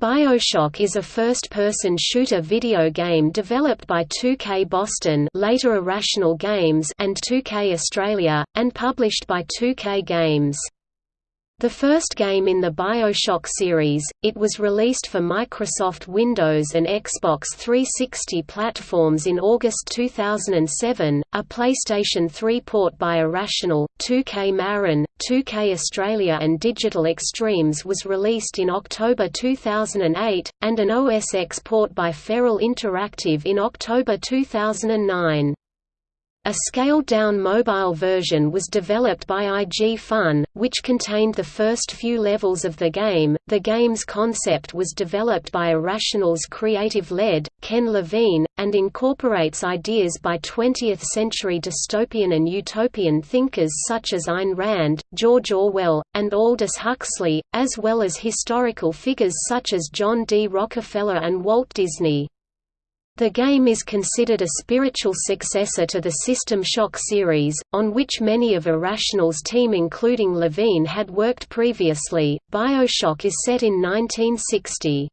BioShock is a first-person shooter video game developed by 2K Boston later Irrational Games and 2K Australia, and published by 2K Games. The first game in the BioShock series, it was released for Microsoft Windows and Xbox 360 platforms in August 2007, a PlayStation 3 port by Irrational, 2K Marin, 2K Australia and Digital Extremes was released in October 2008, and an OS X port by Feral Interactive in October 2009. A scaled-down mobile version was developed by IG Fun, which contained the first few levels of the game. The game's concept was developed by Irrational's creative lead, Ken Levine, and incorporates ideas by 20th-century dystopian and utopian thinkers such as Ayn Rand, George Orwell, and Aldous Huxley, as well as historical figures such as John D. Rockefeller and Walt Disney. The game is considered a spiritual successor to the System Shock series, on which many of Irrational's team including Levine had worked previously. BioShock is set in 1960.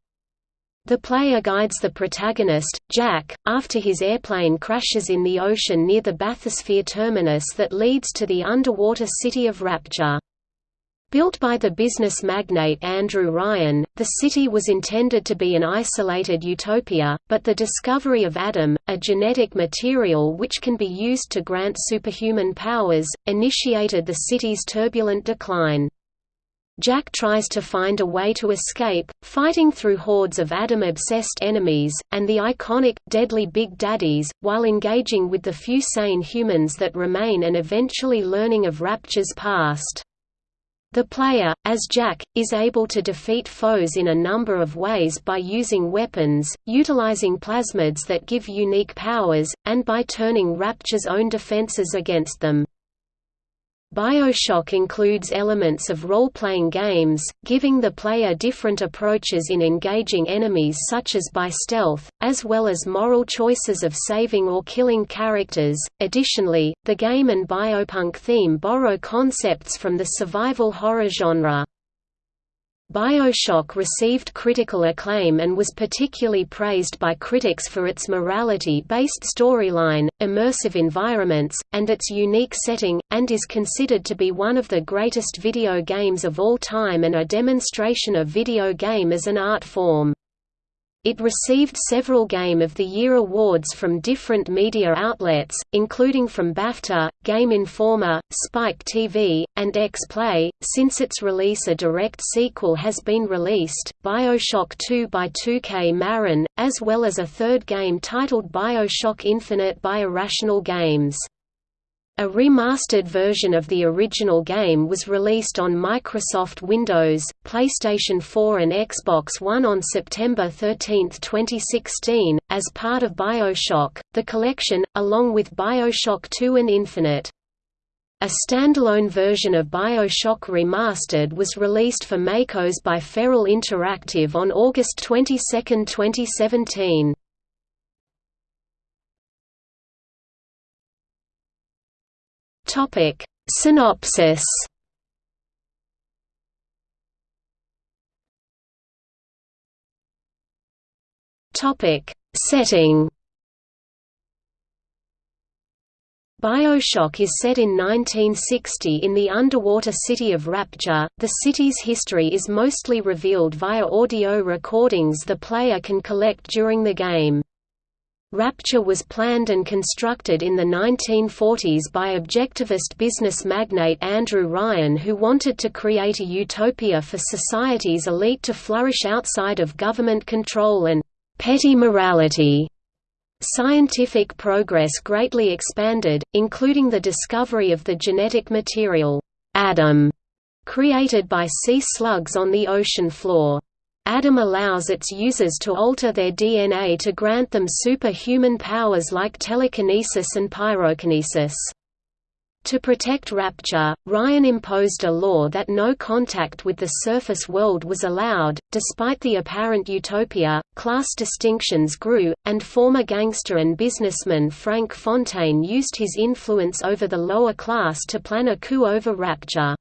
The player guides the protagonist, Jack, after his airplane crashes in the ocean near the bathysphere terminus that leads to the underwater city of Rapture. Built by the business magnate Andrew Ryan, the city was intended to be an isolated utopia, but the discovery of Adam, a genetic material which can be used to grant superhuman powers, initiated the city's turbulent decline. Jack tries to find a way to escape, fighting through hordes of Adam-obsessed enemies, and the iconic, deadly Big Daddies, while engaging with the few sane humans that remain and eventually learning of Rapture's past. The player, as Jack, is able to defeat foes in a number of ways by using weapons, utilizing plasmids that give unique powers, and by turning Rapture's own defenses against them. Bioshock includes elements of role-playing games, giving the player different approaches in engaging enemies such as by stealth, as well as moral choices of saving or killing characters. Additionally, the game and biopunk theme borrow concepts from the survival horror genre. Bioshock received critical acclaim and was particularly praised by critics for its morality-based storyline, immersive environments, and its unique setting, and is considered to be one of the greatest video games of all time and a demonstration of video game as an art form. It received several Game of the Year awards from different media outlets, including from BAFTA, Game Informer, Spike TV, and X-Play. Since its release, a direct sequel has been released, BioShock 2 by 2K Marin, as well as a third game titled BioShock Infinite by Irrational Games. A remastered version of the original game was released on Microsoft Windows, PlayStation 4 and Xbox One on September 13, 2016, as part of BioShock, the collection, along with BioShock 2 and Infinite. A standalone version of BioShock Remastered was released for MacOS by Feral Interactive on August 22, 2017. Topic Synopsis Topic Setting BioShock is set in 1960 in the underwater city of Rapture. The city's history is mostly revealed via audio recordings the player can collect during the game. Rapture was planned and constructed in the 1940s by objectivist business magnate Andrew Ryan who wanted to create a utopia for society's elite to flourish outside of government control and petty morality. Scientific progress greatly expanded, including the discovery of the genetic material, Adam, created by sea slugs on the ocean floor. Adam allows its users to alter their DNA to grant them superhuman powers like telekinesis and pyrokinesis. To protect Rapture, Ryan imposed a law that no contact with the surface world was allowed. Despite the apparent utopia, class distinctions grew, and former gangster and businessman Frank Fontaine used his influence over the lower class to plan a coup over Rapture.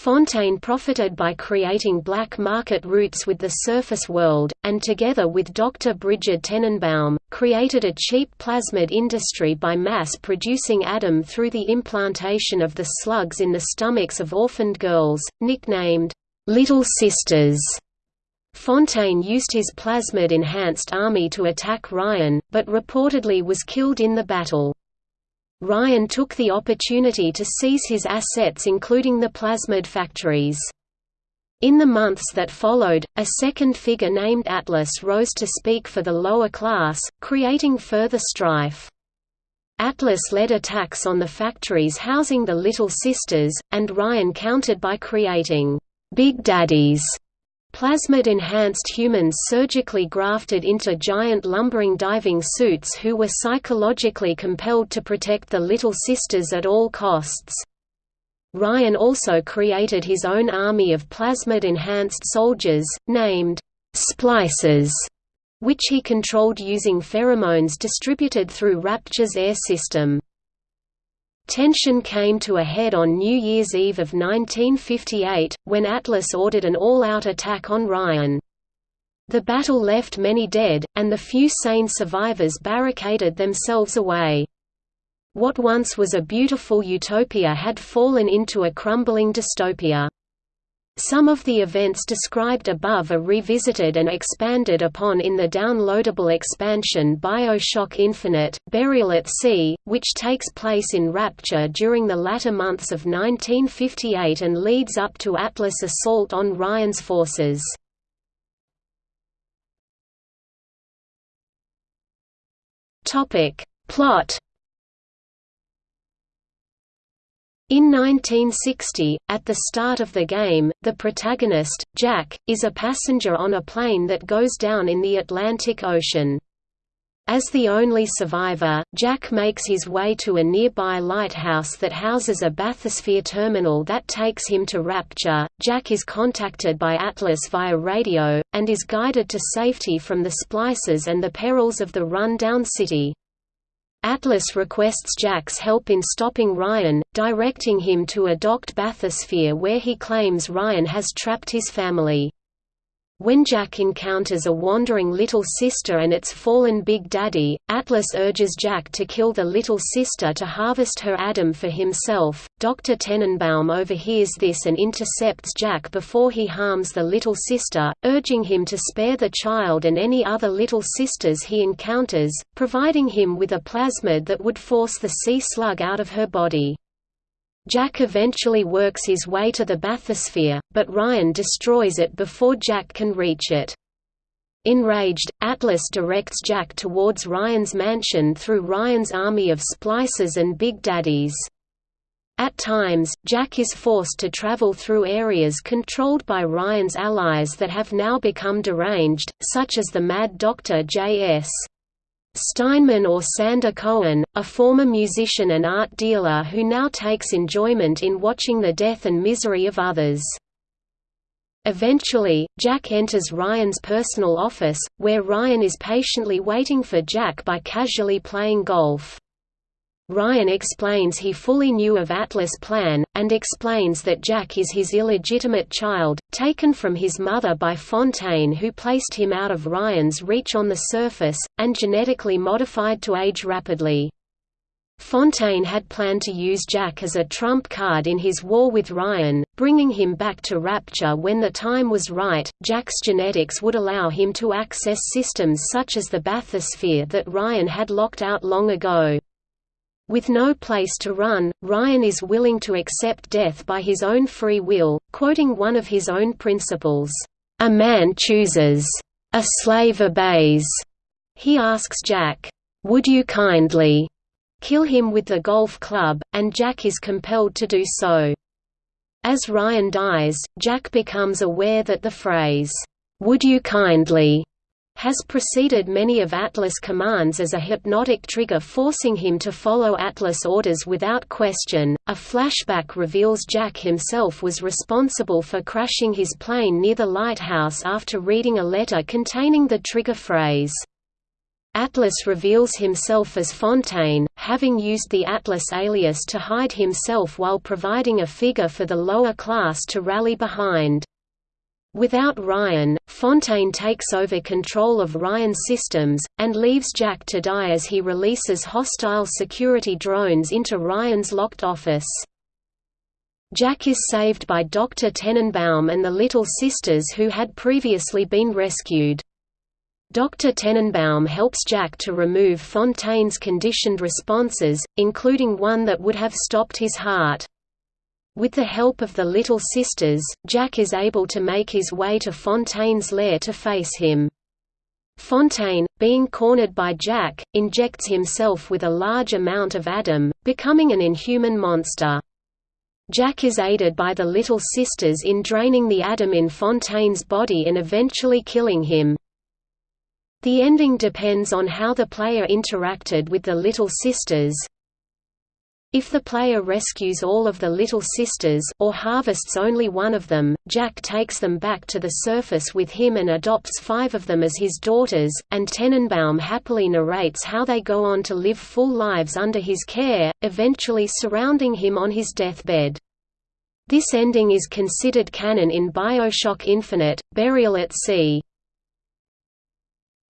Fontaine profited by creating black market routes with the surface world, and together with Dr. Brigid Tenenbaum, created a cheap plasmid industry by mass-producing Adam through the implantation of the slugs in the stomachs of orphaned girls, nicknamed, "'Little Sisters'". Fontaine used his plasmid-enhanced army to attack Ryan, but reportedly was killed in the battle. Ryan took the opportunity to seize his assets including the plasmid factories. In the months that followed, a second figure named Atlas rose to speak for the lower class, creating further strife. Atlas led attacks on the factories housing the Little Sisters, and Ryan countered by creating Big Daddies Plasmid-enhanced humans surgically grafted into giant lumbering diving suits who were psychologically compelled to protect the Little Sisters at all costs. Ryan also created his own army of plasmid-enhanced soldiers, named «splicers», which he controlled using pheromones distributed through Rapture's air system. Tension came to a head on New Year's Eve of 1958, when Atlas ordered an all-out attack on Ryan. The battle left many dead, and the few sane survivors barricaded themselves away. What once was a beautiful utopia had fallen into a crumbling dystopia. Some of the events described above are revisited and expanded upon in the downloadable expansion Bioshock Infinite, Burial at Sea, which takes place in Rapture during the latter months of 1958 and leads up to Atlas' assault on Ryan's forces. Plot In 1960, at the start of the game, the protagonist, Jack, is a passenger on a plane that goes down in the Atlantic Ocean. As the only survivor, Jack makes his way to a nearby lighthouse that houses a bathysphere terminal that takes him to Rapture. Jack is contacted by Atlas via radio, and is guided to safety from the splices and the perils of the run-down city. Atlas requests Jack's help in stopping Ryan, directing him to a docked bathysphere where he claims Ryan has trapped his family. When Jack encounters a wandering little sister and its fallen Big Daddy, Atlas urges Jack to kill the little sister to harvest her Adam for himself. Dr. Tenenbaum overhears this and intercepts Jack before he harms the little sister, urging him to spare the child and any other little sisters he encounters, providing him with a plasmid that would force the sea slug out of her body. Jack eventually works his way to the bathysphere, but Ryan destroys it before Jack can reach it. Enraged, Atlas directs Jack towards Ryan's mansion through Ryan's army of splicers and Big Daddies. At times, Jack is forced to travel through areas controlled by Ryan's allies that have now become deranged, such as the Mad Doctor J.S. Steinman or Sander Cohen, a former musician and art dealer who now takes enjoyment in watching the death and misery of others. Eventually, Jack enters Ryan's personal office, where Ryan is patiently waiting for Jack by casually playing golf. Ryan explains he fully knew of Atlas' plan, and explains that Jack is his illegitimate child, taken from his mother by Fontaine who placed him out of Ryan's reach on the surface, and genetically modified to age rapidly. Fontaine had planned to use Jack as a trump card in his war with Ryan, bringing him back to Rapture when the time was right. Jack's genetics would allow him to access systems such as the bathysphere that Ryan had locked out long ago. With no place to run, Ryan is willing to accept death by his own free will, quoting one of his own principles, "A man chooses. A slave obeys." He asks Jack, "Would you kindly kill him with the golf club?" and Jack is compelled to do so. As Ryan dies, Jack becomes aware that the phrase, "Would you kindly?" Has preceded many of Atlas' commands as a hypnotic trigger forcing him to follow Atlas orders without question. A flashback reveals Jack himself was responsible for crashing his plane near the lighthouse after reading a letter containing the trigger phrase, Atlas reveals himself as Fontaine, having used the Atlas alias to hide himself while providing a figure for the lower class to rally behind. Without Ryan, Fontaine takes over control of Ryan's systems, and leaves Jack to die as he releases hostile security drones into Ryan's locked office. Jack is saved by Dr. Tenenbaum and the Little Sisters who had previously been rescued. Dr. Tenenbaum helps Jack to remove Fontaine's conditioned responses, including one that would have stopped his heart. With the help of the Little Sisters, Jack is able to make his way to Fontaine's lair to face him. Fontaine, being cornered by Jack, injects himself with a large amount of Adam, becoming an inhuman monster. Jack is aided by the Little Sisters in draining the Adam in Fontaine's body and eventually killing him. The ending depends on how the player interacted with the Little Sisters. If the player rescues all of the Little Sisters or harvests only one of them, Jack takes them back to the surface with him and adopts five of them as his daughters, and Tenenbaum happily narrates how they go on to live full lives under his care, eventually surrounding him on his deathbed. This ending is considered canon in Bioshock Infinite, Burial at Sea.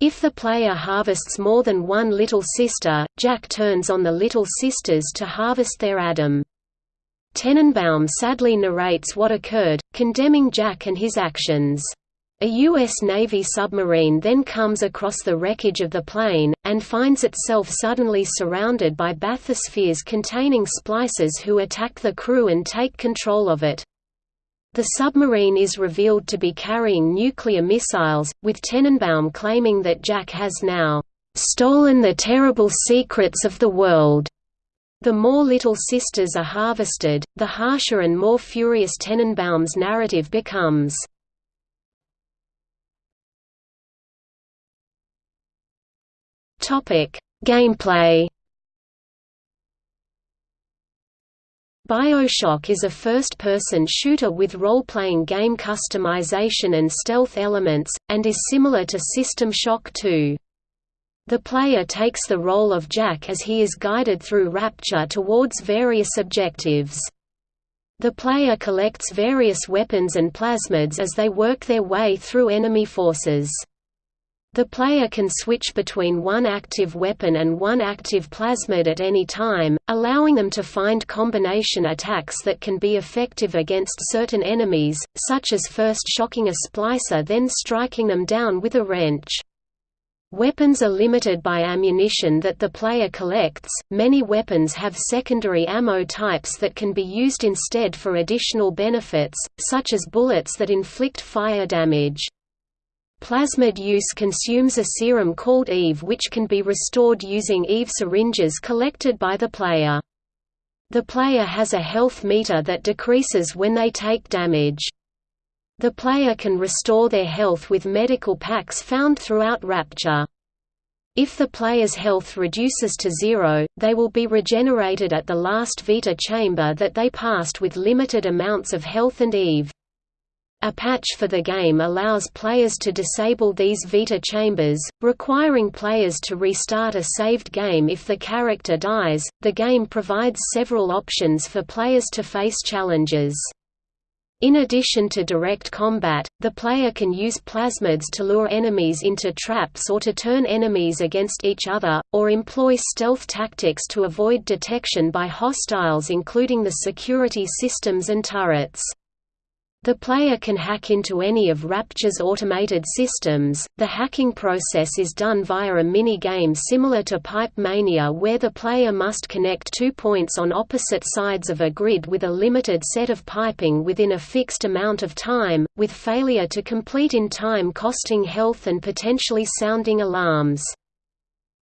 If the player harvests more than one Little Sister, Jack turns on the Little Sisters to harvest their Adam. Tenenbaum sadly narrates what occurred, condemning Jack and his actions. A U.S. Navy submarine then comes across the wreckage of the plane, and finds itself suddenly surrounded by bathyspheres containing splicers who attack the crew and take control of it. The submarine is revealed to be carrying nuclear missiles, with Tenenbaum claiming that Jack has now stolen the terrible secrets of the world. The more Little Sisters are harvested, the harsher and more furious Tenenbaum's narrative becomes. Gameplay Bioshock is a first-person shooter with role-playing game customization and stealth elements, and is similar to System Shock 2. The player takes the role of Jack as he is guided through Rapture towards various objectives. The player collects various weapons and plasmids as they work their way through enemy forces. The player can switch between one active weapon and one active plasmid at any time, allowing them to find combination attacks that can be effective against certain enemies, such as first shocking a splicer then striking them down with a wrench. Weapons are limited by ammunition that the player collects. Many weapons have secondary ammo types that can be used instead for additional benefits, such as bullets that inflict fire damage. Plasmid use consumes a serum called EVE which can be restored using EVE syringes collected by the player. The player has a health meter that decreases when they take damage. The player can restore their health with medical packs found throughout Rapture. If the player's health reduces to zero, they will be regenerated at the last Vita chamber that they passed with limited amounts of health and EVE. A patch for the game allows players to disable these Vita chambers, requiring players to restart a saved game if the character dies. The game provides several options for players to face challenges. In addition to direct combat, the player can use plasmids to lure enemies into traps or to turn enemies against each other, or employ stealth tactics to avoid detection by hostiles including the security systems and turrets. The player can hack into any of Rapture's automated systems. The hacking process is done via a mini-game similar to Pipe Mania where the player must connect two points on opposite sides of a grid with a limited set of piping within a fixed amount of time, with failure to complete in time costing health and potentially sounding alarms.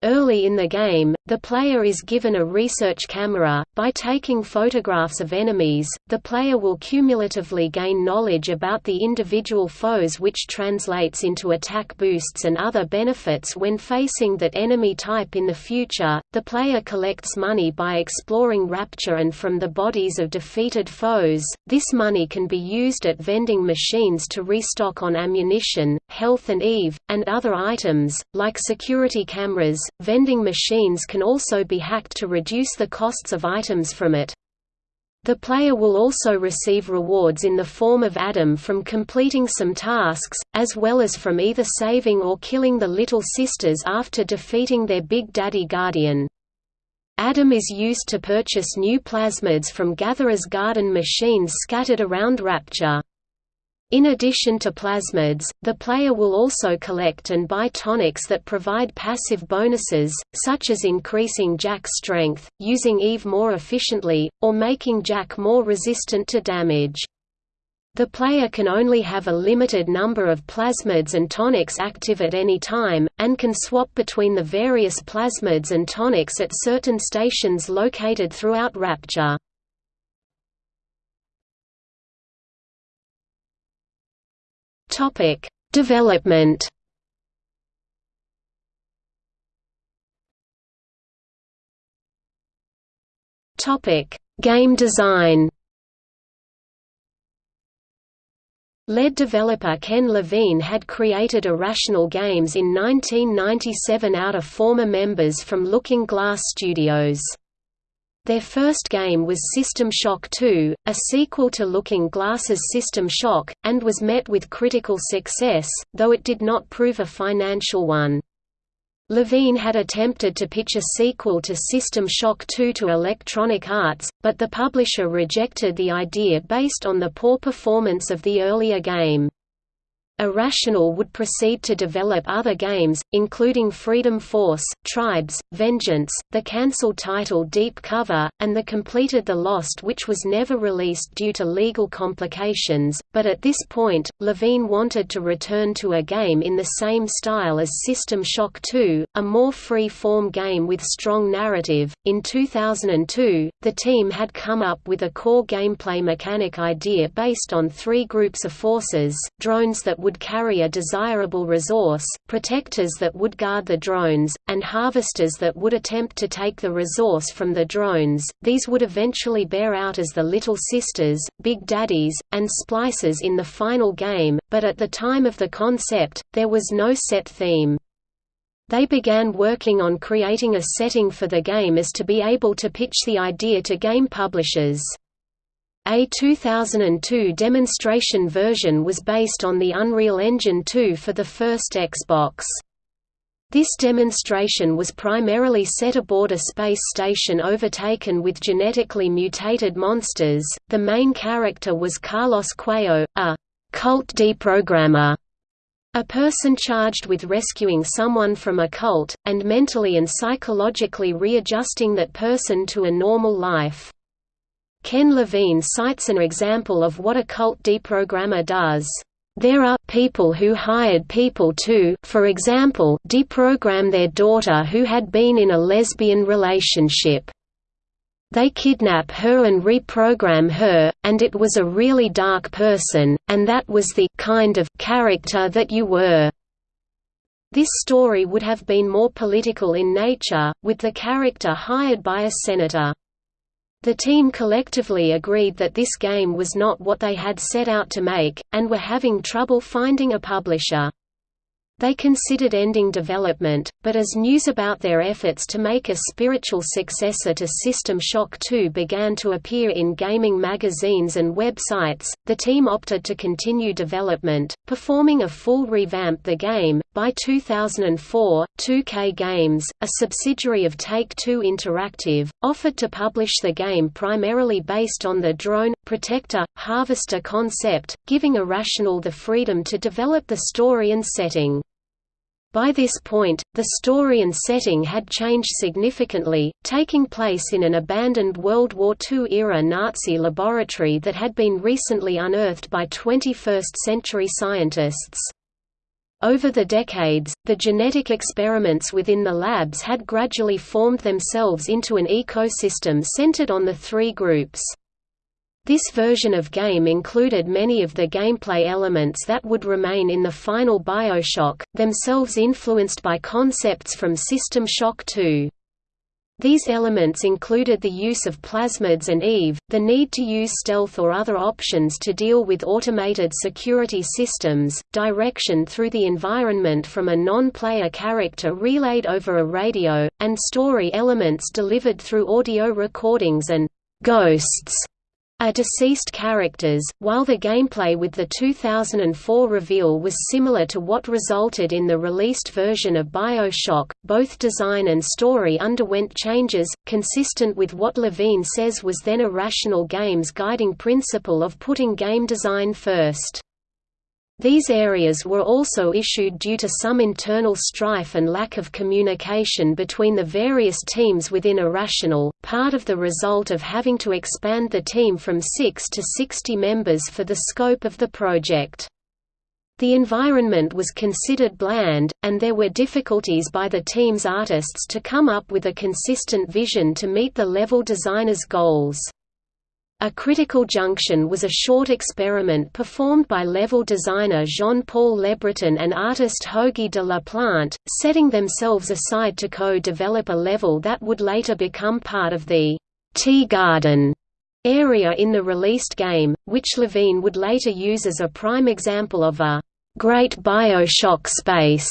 Early in the game, the player is given a research camera. By taking photographs of enemies, the player will cumulatively gain knowledge about the individual foes, which translates into attack boosts and other benefits when facing that enemy type in the future. The player collects money by exploring Rapture and from the bodies of defeated foes. This money can be used at vending machines to restock on ammunition, health, and EVE, and other items, like security cameras vending machines can also be hacked to reduce the costs of items from it. The player will also receive rewards in the form of Adam from completing some tasks, as well as from either saving or killing the Little Sisters after defeating their Big Daddy Guardian. Adam is used to purchase new plasmids from Gatherer's Garden machines scattered around Rapture. In addition to plasmids, the player will also collect and buy tonics that provide passive bonuses, such as increasing Jack's strength, using Eve more efficiently, or making Jack more resistant to damage. The player can only have a limited number of plasmids and tonics active at any time, and can swap between the various plasmids and tonics at certain stations located throughout Rapture. Topic: Development. Topic: Game design. Lead developer Ken Levine had created Irrational Games in 1997 out of former members from Looking Glass Studios. Their first game was System Shock 2, a sequel to Looking Glass's System Shock, and was met with critical success, though it did not prove a financial one. Levine had attempted to pitch a sequel to System Shock 2 to Electronic Arts, but the publisher rejected the idea based on the poor performance of the earlier game. Irrational would proceed to develop other games, including Freedom Force, Tribes, Vengeance, the cancelled title Deep Cover, and the completed The Lost which was never released due to legal complications, but at this point, Levine wanted to return to a game in the same style as System Shock 2, a more free-form game with strong narrative. In 2002, the team had come up with a core gameplay mechanic idea based on three groups of forces, drones that would carry a desirable resource, protectors that would guard the drones, and harvesters that would attempt to take the resource from the drones. These would eventually bear out as the Little Sisters, Big Daddies, and Splicers in the final game, but at the time of the concept, there was no set theme. They began working on creating a setting for the game as to be able to pitch the idea to game publishers. A 2002 demonstration version was based on the Unreal Engine 2 for the first Xbox. This demonstration was primarily set aboard a space station overtaken with genetically mutated monsters. The main character was Carlos Cuello, a cult deprogrammer, a person charged with rescuing someone from a cult, and mentally and psychologically readjusting that person to a normal life. Ken Levine cites an example of what a cult deprogrammer does. There are people who hired people to, for example, deprogram their daughter who had been in a lesbian relationship. They kidnap her and reprogram her, and it was a really dark person, and that was the kind of character that you were. This story would have been more political in nature, with the character hired by a senator. The team collectively agreed that this game was not what they had set out to make, and were having trouble finding a publisher. They considered ending development, but as news about their efforts to make a spiritual successor to System Shock 2 began to appear in gaming magazines and websites, the team opted to continue development, performing a full revamp the game. By 2004, 2K Games, a subsidiary of Take-Two Interactive, offered to publish the game primarily based on the drone, protector, harvester concept, giving Irrational the freedom to develop the story and setting. By this point, the story and setting had changed significantly, taking place in an abandoned World War II-era Nazi laboratory that had been recently unearthed by 21st-century scientists. Over the decades, the genetic experiments within the labs had gradually formed themselves into an ecosystem centered on the three groups. This version of game included many of the gameplay elements that would remain in the final Bioshock, themselves influenced by concepts from System Shock 2. These elements included the use of plasmids and EVE, the need to use stealth or other options to deal with automated security systems, direction through the environment from a non-player character relayed over a radio, and story elements delivered through audio recordings and «ghosts» are deceased characters, while the gameplay with the 2004 reveal was similar to what resulted in the released version of Bioshock, both design and story underwent changes, consistent with what Levine says was then Irrational Games' guiding principle of putting game design first. These areas were also issued due to some internal strife and lack of communication between the various teams within Irrational, part of the result of having to expand the team from 6 to 60 members for the scope of the project. The environment was considered bland, and there were difficulties by the team's artists to come up with a consistent vision to meet the level designer's goals. A critical junction was a short experiment performed by level designer Jean-Paul LeBreton and artist Hoagy de la Plante, setting themselves aside to co-develop a level that would later become part of the Tea Garden area in the released game, which Levine would later use as a prime example of a «great Bioshock space»,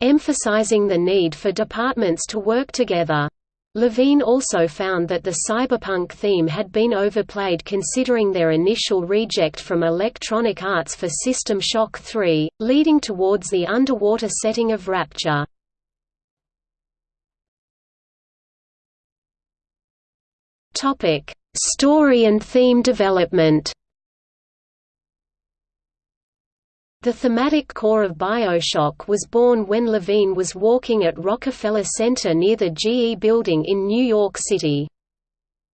emphasizing the need for departments to work together. Levine also found that the cyberpunk theme had been overplayed considering their initial reject from Electronic Arts for System Shock 3, leading towards the underwater setting of Rapture. Story and theme development The thematic core of Bioshock was born when Levine was walking at Rockefeller Center near the GE building in New York City.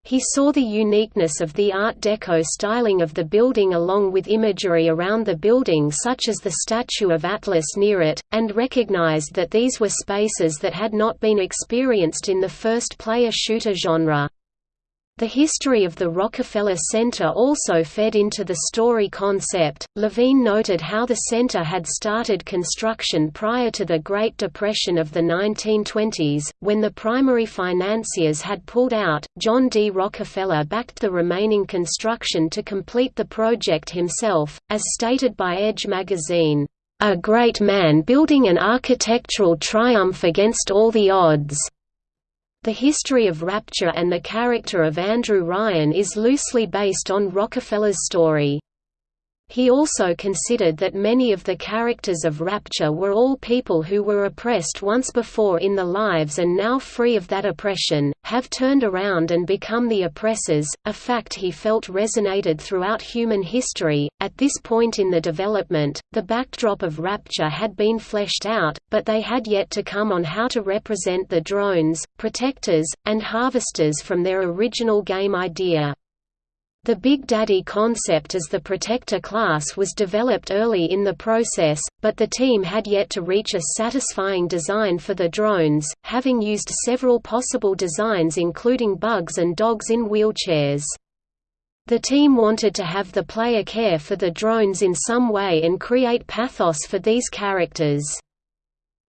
He saw the uniqueness of the Art Deco styling of the building along with imagery around the building such as the statue of Atlas near it, and recognized that these were spaces that had not been experienced in the first-player shooter genre. The history of the Rockefeller Center also fed into the story concept. Levine noted how the center had started construction prior to the Great Depression of the 1920s, when the primary financiers had pulled out. John D. Rockefeller backed the remaining construction to complete the project himself, as stated by Edge magazine. A great man building an architectural triumph against all the odds. The history of Rapture and the character of Andrew Ryan is loosely based on Rockefeller's story. He also considered that many of the characters of Rapture were all people who were oppressed once before in their lives and now free of that oppression, have turned around and become the oppressors, a fact he felt resonated throughout human history. At this point in the development, the backdrop of Rapture had been fleshed out, but they had yet to come on how to represent the drones, protectors, and harvesters from their original game idea. The Big Daddy concept as the protector class was developed early in the process, but the team had yet to reach a satisfying design for the drones, having used several possible designs including bugs and dogs in wheelchairs. The team wanted to have the player care for the drones in some way and create pathos for these characters.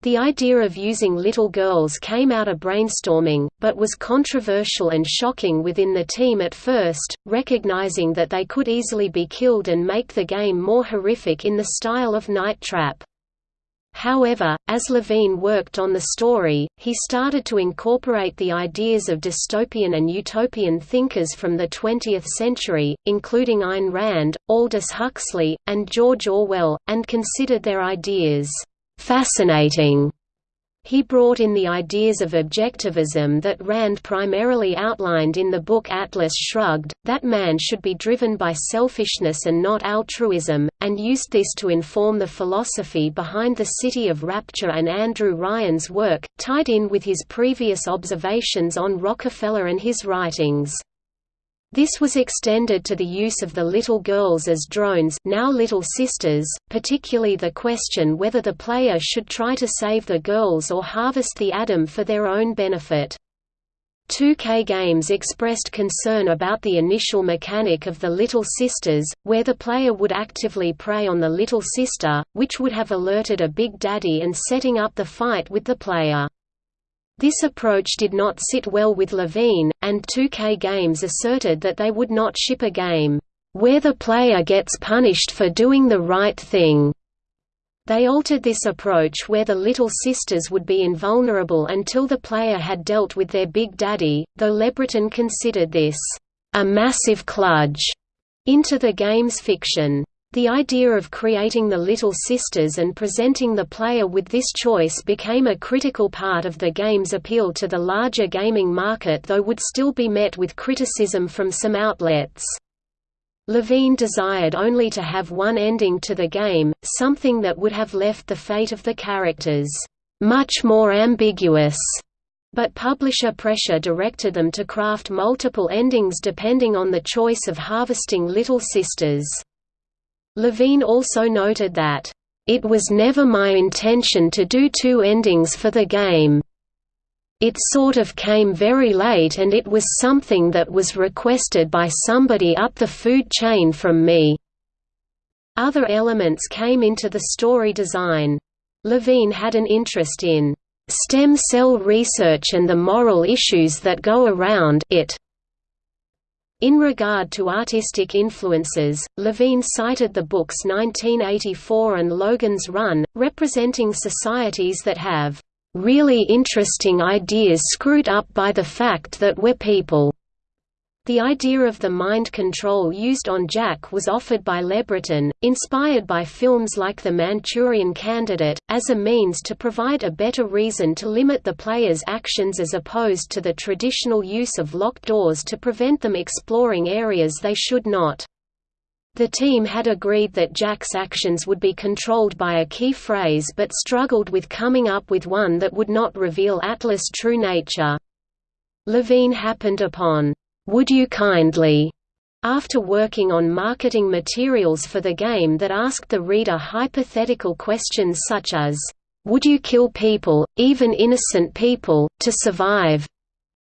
The idea of using little girls came out of brainstorming, but was controversial and shocking within the team at first, recognizing that they could easily be killed and make the game more horrific in the style of Night Trap. However, as Levine worked on the story, he started to incorporate the ideas of dystopian and utopian thinkers from the 20th century, including Ayn Rand, Aldous Huxley, and George Orwell, and considered their ideas fascinating. He brought in the ideas of objectivism that Rand primarily outlined in the book Atlas Shrugged, that man should be driven by selfishness and not altruism, and used this to inform the philosophy behind the City of Rapture and Andrew Ryan's work, tied in with his previous observations on Rockefeller and his writings. This was extended to the use of the little girls as drones now little sisters, particularly the question whether the player should try to save the girls or harvest the Adam for their own benefit. 2K Games expressed concern about the initial mechanic of the Little Sisters, where the player would actively prey on the little sister, which would have alerted a Big Daddy and setting up the fight with the player. This approach did not sit well with Levine, and 2K Games asserted that they would not ship a game, "...where the player gets punished for doing the right thing." They altered this approach where the Little Sisters would be invulnerable until the player had dealt with their Big Daddy, though LeBreton considered this, "...a massive kludge," into the game's fiction. The idea of creating the Little Sisters and presenting the player with this choice became a critical part of the game's appeal to the larger gaming market though would still be met with criticism from some outlets. Levine desired only to have one ending to the game, something that would have left the fate of the characters much more ambiguous, but publisher pressure directed them to craft multiple endings depending on the choice of harvesting Little Sisters. Levine also noted that, "...it was never my intention to do two endings for the game. It sort of came very late and it was something that was requested by somebody up the food chain from me." Other elements came into the story design. Levine had an interest in stem cell research and the moral issues that go around it. In regard to artistic influences, Levine cited the books 1984 and Logan's Run, representing societies that have really interesting ideas screwed up by the fact that we're people. The idea of the mind control used on Jack was offered by LeBreton, inspired by films like The Manchurian Candidate, as a means to provide a better reason to limit the player's actions as opposed to the traditional use of locked doors to prevent them exploring areas they should not. The team had agreed that Jack's actions would be controlled by a key phrase but struggled with coming up with one that would not reveal Atlas' true nature. Levine happened upon would You Kindly, after working on marketing materials for the game that asked the reader hypothetical questions such as, Would you kill people, even innocent people, to survive?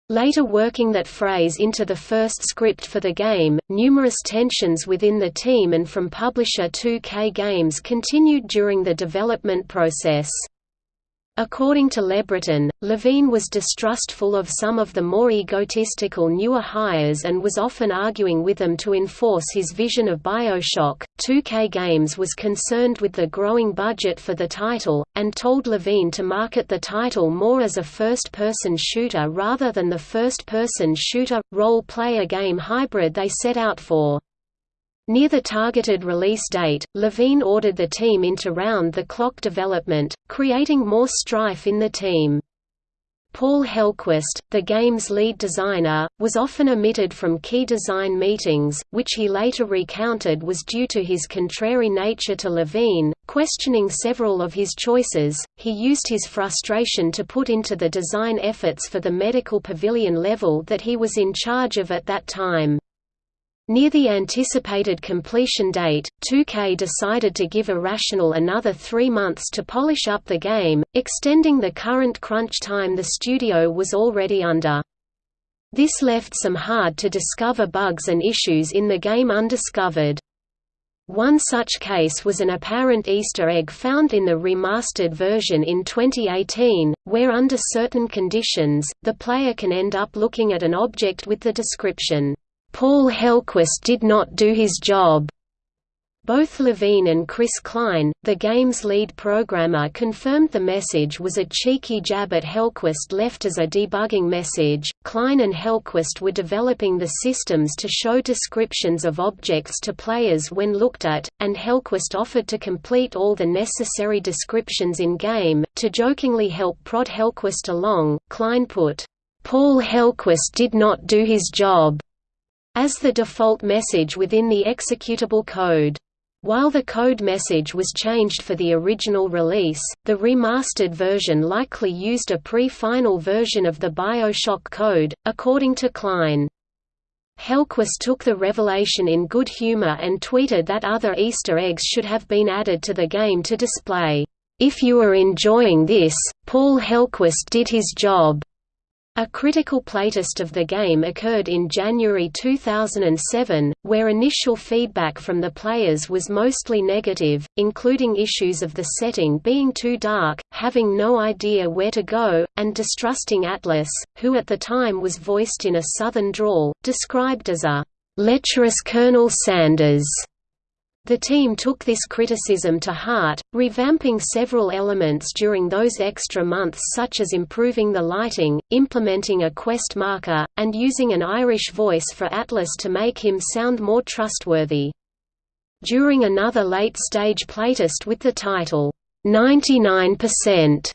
Later working that phrase into the first script for the game, numerous tensions within the team and from publisher 2K Games continued during the development process. According to LeBreton, Levine was distrustful of some of the more egotistical newer hires and was often arguing with them to enforce his vision of Bioshock. 2K Games was concerned with the growing budget for the title, and told Levine to market the title more as a first person shooter rather than the first person shooter role player game hybrid they set out for. Near the targeted release date, Levine ordered the team into round-the-clock development, creating more strife in the team. Paul Hellquist, the game's lead designer, was often omitted from key design meetings, which he later recounted was due to his contrary nature to Levine. Questioning several of his choices, he used his frustration to put into the design efforts for the medical pavilion level that he was in charge of at that time. Near the anticipated completion date, 2K decided to give Irrational another three months to polish up the game, extending the current crunch time the studio was already under. This left some hard-to-discover bugs and issues in the game undiscovered. One such case was an apparent Easter egg found in the remastered version in 2018, where under certain conditions, the player can end up looking at an object with the description, Paul Hellquist did not do his job. Both Levine and Chris Kline, the game's lead programmer confirmed the message was a cheeky jab at Hellquist left as a debugging message. Kline and Hellquist were developing the systems to show descriptions of objects to players when looked at, and Hellquist offered to complete all the necessary descriptions in-game. To jokingly help prod Hellquist along, Kline put, Paul Hellquist did not do his job as the default message within the executable code. While the code message was changed for the original release, the remastered version likely used a pre-final version of the BioShock code, according to Kline. Hellquist took the revelation in good humor and tweeted that other Easter eggs should have been added to the game to display, "...if you are enjoying this, Paul Hellquist did his job." A critical playtest of the game occurred in January 2007, where initial feedback from the players was mostly negative, including issues of the setting being too dark, having no idea where to go, and distrusting Atlas, who at the time was voiced in a southern drawl, described as a lecherous Colonel Sanders. The team took this criticism to heart, revamping several elements during those extra months such as improving the lighting, implementing a quest marker, and using an Irish voice for Atlas to make him sound more trustworthy. During another late-stage playtest with the title, 99%,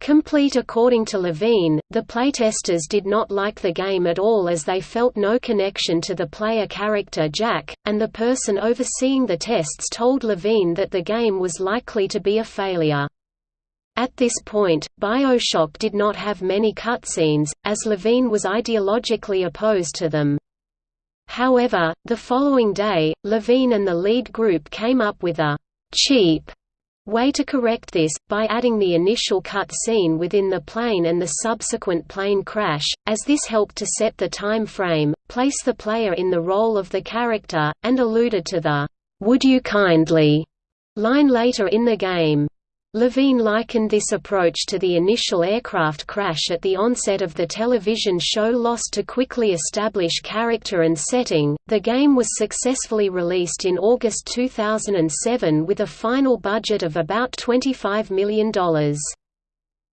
Complete According to Levine, the playtesters did not like the game at all as they felt no connection to the player character Jack, and the person overseeing the tests told Levine that the game was likely to be a failure. At this point, Bioshock did not have many cutscenes, as Levine was ideologically opposed to them. However, the following day, Levine and the lead group came up with a cheap way to correct this, by adding the initial cut scene within the plane and the subsequent plane crash, as this helped to set the time frame, place the player in the role of the character, and alluded to the, "'Would you kindly' line later in the game. Levine likened this approach to the initial aircraft crash at the onset of the television show Lost to quickly establish character and setting. The game was successfully released in August 2007 with a final budget of about $25 million.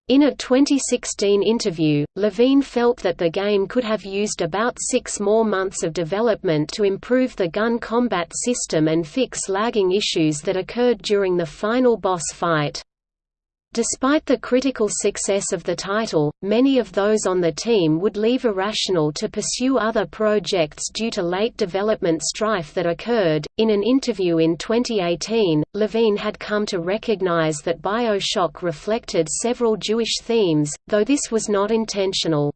In a 2016 interview, Levine felt that the game could have used about six more months of development to improve the gun combat system and fix lagging issues that occurred during the final boss fight. Despite the critical success of the title, many of those on the team would leave Irrational to pursue other projects due to late development strife that occurred. In an interview in 2018, Levine had come to recognize that Bioshock reflected several Jewish themes, though this was not intentional.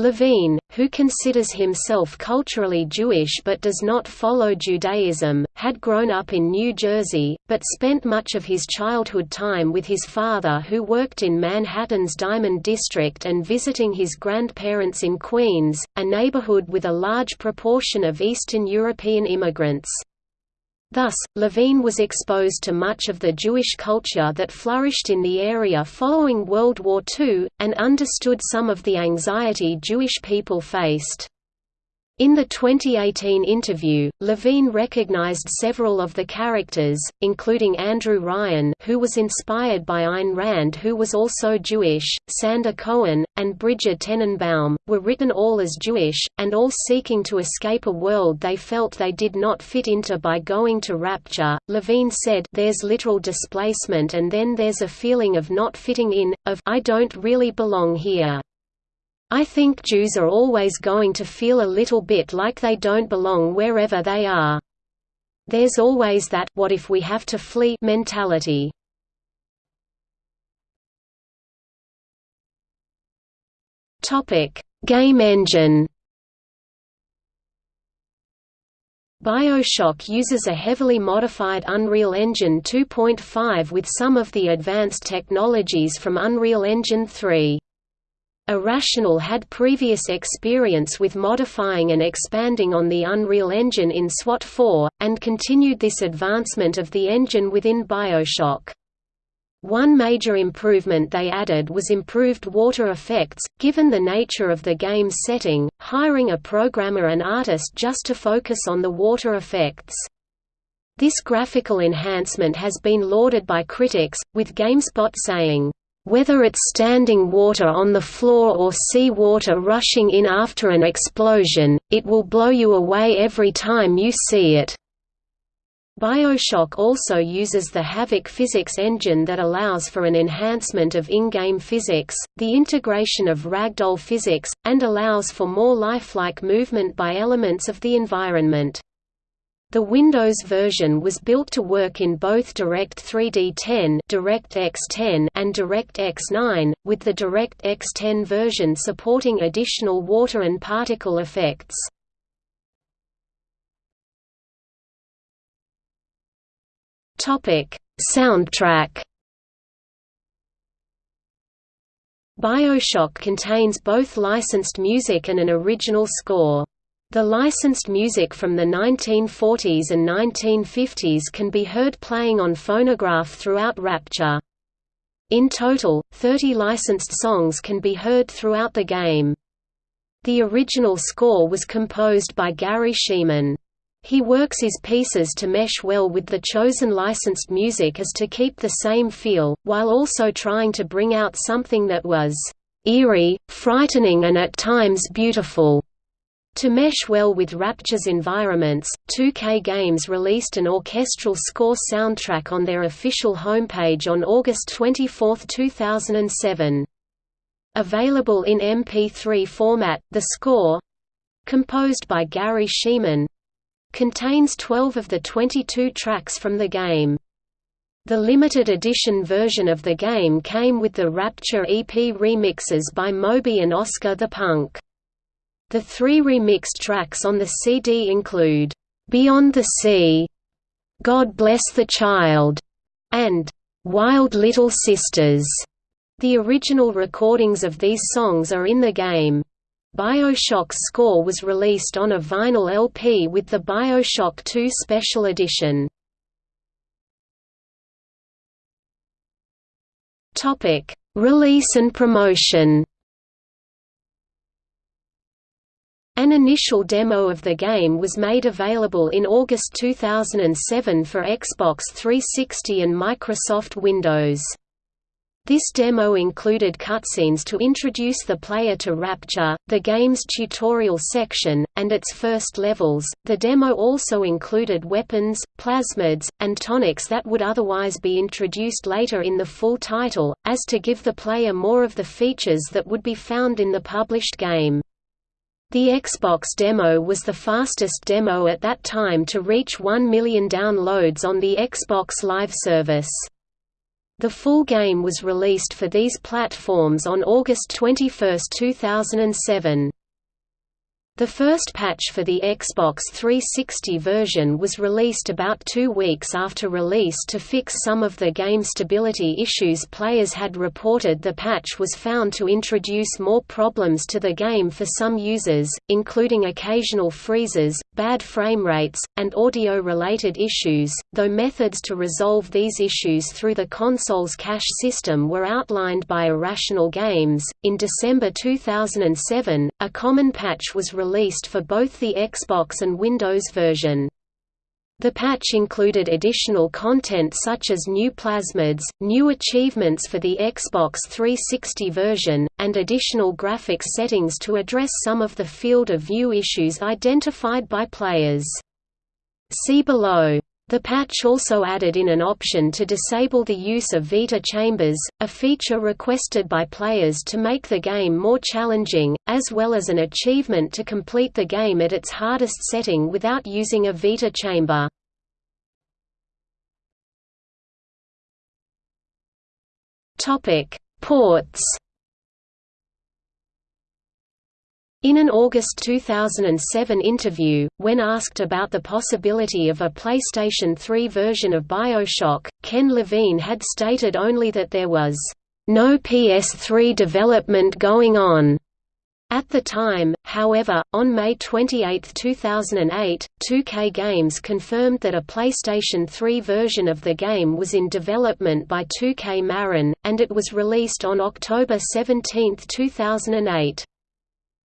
Levine, who considers himself culturally Jewish but does not follow Judaism, had grown up in New Jersey, but spent much of his childhood time with his father who worked in Manhattan's Diamond District and visiting his grandparents in Queens, a neighborhood with a large proportion of Eastern European immigrants. Thus, Levine was exposed to much of the Jewish culture that flourished in the area following World War II, and understood some of the anxiety Jewish people faced. In the 2018 interview, Levine recognized several of the characters, including Andrew Ryan who was inspired by Ayn Rand who was also Jewish, Sander Cohen, and Brigid Tenenbaum, were written all as Jewish, and all seeking to escape a world they felt they did not fit into by going to Rapture. Levine said, There's literal displacement and then there's a feeling of not fitting in, of I don't really belong here. I think Jews are always going to feel a little bit like they don't belong wherever they are. There's always that what if we have to flee mentality. Topic: Game engine. BioShock uses a heavily modified Unreal Engine 2.5 with some of the advanced technologies from Unreal Engine 3. Irrational had previous experience with modifying and expanding on the Unreal Engine in SWAT 4, and continued this advancement of the engine within Bioshock. One major improvement they added was improved water effects, given the nature of the game's setting, hiring a programmer and artist just to focus on the water effects. This graphical enhancement has been lauded by critics, with GameSpot saying, whether it's standing water on the floor or sea water rushing in after an explosion, it will blow you away every time you see it. Bioshock also uses the Havok physics engine that allows for an enhancement of in-game physics, the integration of ragdoll physics, and allows for more lifelike movement by elements of the environment. The Windows version was built to work in both Direct3D 10, DirectX 10 and DirectX 9, with the DirectX 10 version supporting additional water and particle effects. Topic: Soundtrack BioShock contains both licensed music and an original score. The licensed music from the 1940s and 1950s can be heard playing on phonograph throughout Rapture. In total, 30 licensed songs can be heard throughout the game. The original score was composed by Garry Schyman. He works his pieces to mesh well with the chosen licensed music as to keep the same feel, while also trying to bring out something that was eerie, frightening and at times beautiful. To mesh well with Rapture's environments, 2K Games released an orchestral score soundtrack on their official homepage on August 24, 2007. Available in MP3 format, the score—composed by Garry Schyman, Contains 12 of the 22 tracks from the game. The limited edition version of the game came with the Rapture EP remixes by Moby and Oscar the Punk. The three remixed tracks on the CD include, "'Beyond the Sea", "'God Bless the Child", and "'Wild Little Sisters". The original recordings of these songs are in the game. Bioshock's score was released on a vinyl LP with the Bioshock 2 Special Edition. Release and promotion An initial demo of the game was made available in August 2007 for Xbox 360 and Microsoft Windows. This demo included cutscenes to introduce the player to Rapture, the game's tutorial section, and its first levels. The demo also included weapons, plasmids, and tonics that would otherwise be introduced later in the full title, as to give the player more of the features that would be found in the published game. The Xbox demo was the fastest demo at that time to reach 1 million downloads on the Xbox Live service. The full game was released for these platforms on August 21, 2007. The first patch for the Xbox 360 version was released about two weeks after release to fix some of the game stability issues players had reported the patch was found to introduce more problems to the game for some users, including occasional freezes, bad frame rates, and audio-related issues, though methods to resolve these issues through the console's cache system were outlined by Irrational Games. In December 2007, a common patch was released released for both the Xbox and Windows version. The patch included additional content such as new plasmids, new achievements for the Xbox 360 version, and additional graphics settings to address some of the field of view issues identified by players. See below. The patch also added in an option to disable the use of Vita chambers, a feature requested by players to make the game more challenging, as well as an achievement to complete the game at its hardest setting without using a Vita chamber. Ports In an August 2007 interview, when asked about the possibility of a PlayStation 3 version of Bioshock, Ken Levine had stated only that there was no PS3 development going on. At the time, however, on May 28, 2008, 2K Games confirmed that a PlayStation 3 version of the game was in development by 2K Marin, and it was released on October 17, 2008.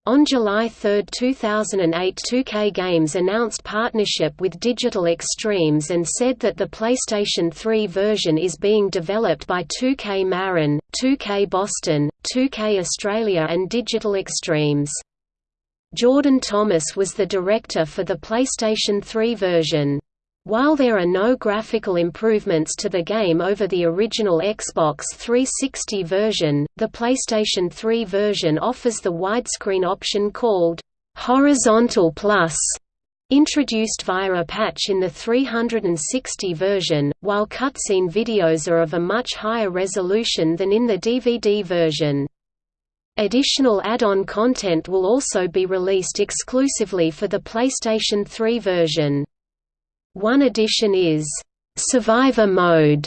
On July 3, 2008 2K Games announced partnership with Digital Extremes and said that the PlayStation 3 version is being developed by 2K Marin, 2K Boston, 2K Australia and Digital Extremes. Jordan Thomas was the director for the PlayStation 3 version. While there are no graphical improvements to the game over the original Xbox 360 version, the PlayStation 3 version offers the widescreen option called Horizontal Plus, introduced via a patch in the 360 version, while cutscene videos are of a much higher resolution than in the DVD version. Additional add-on content will also be released exclusively for the PlayStation 3 version. One addition is survivor mode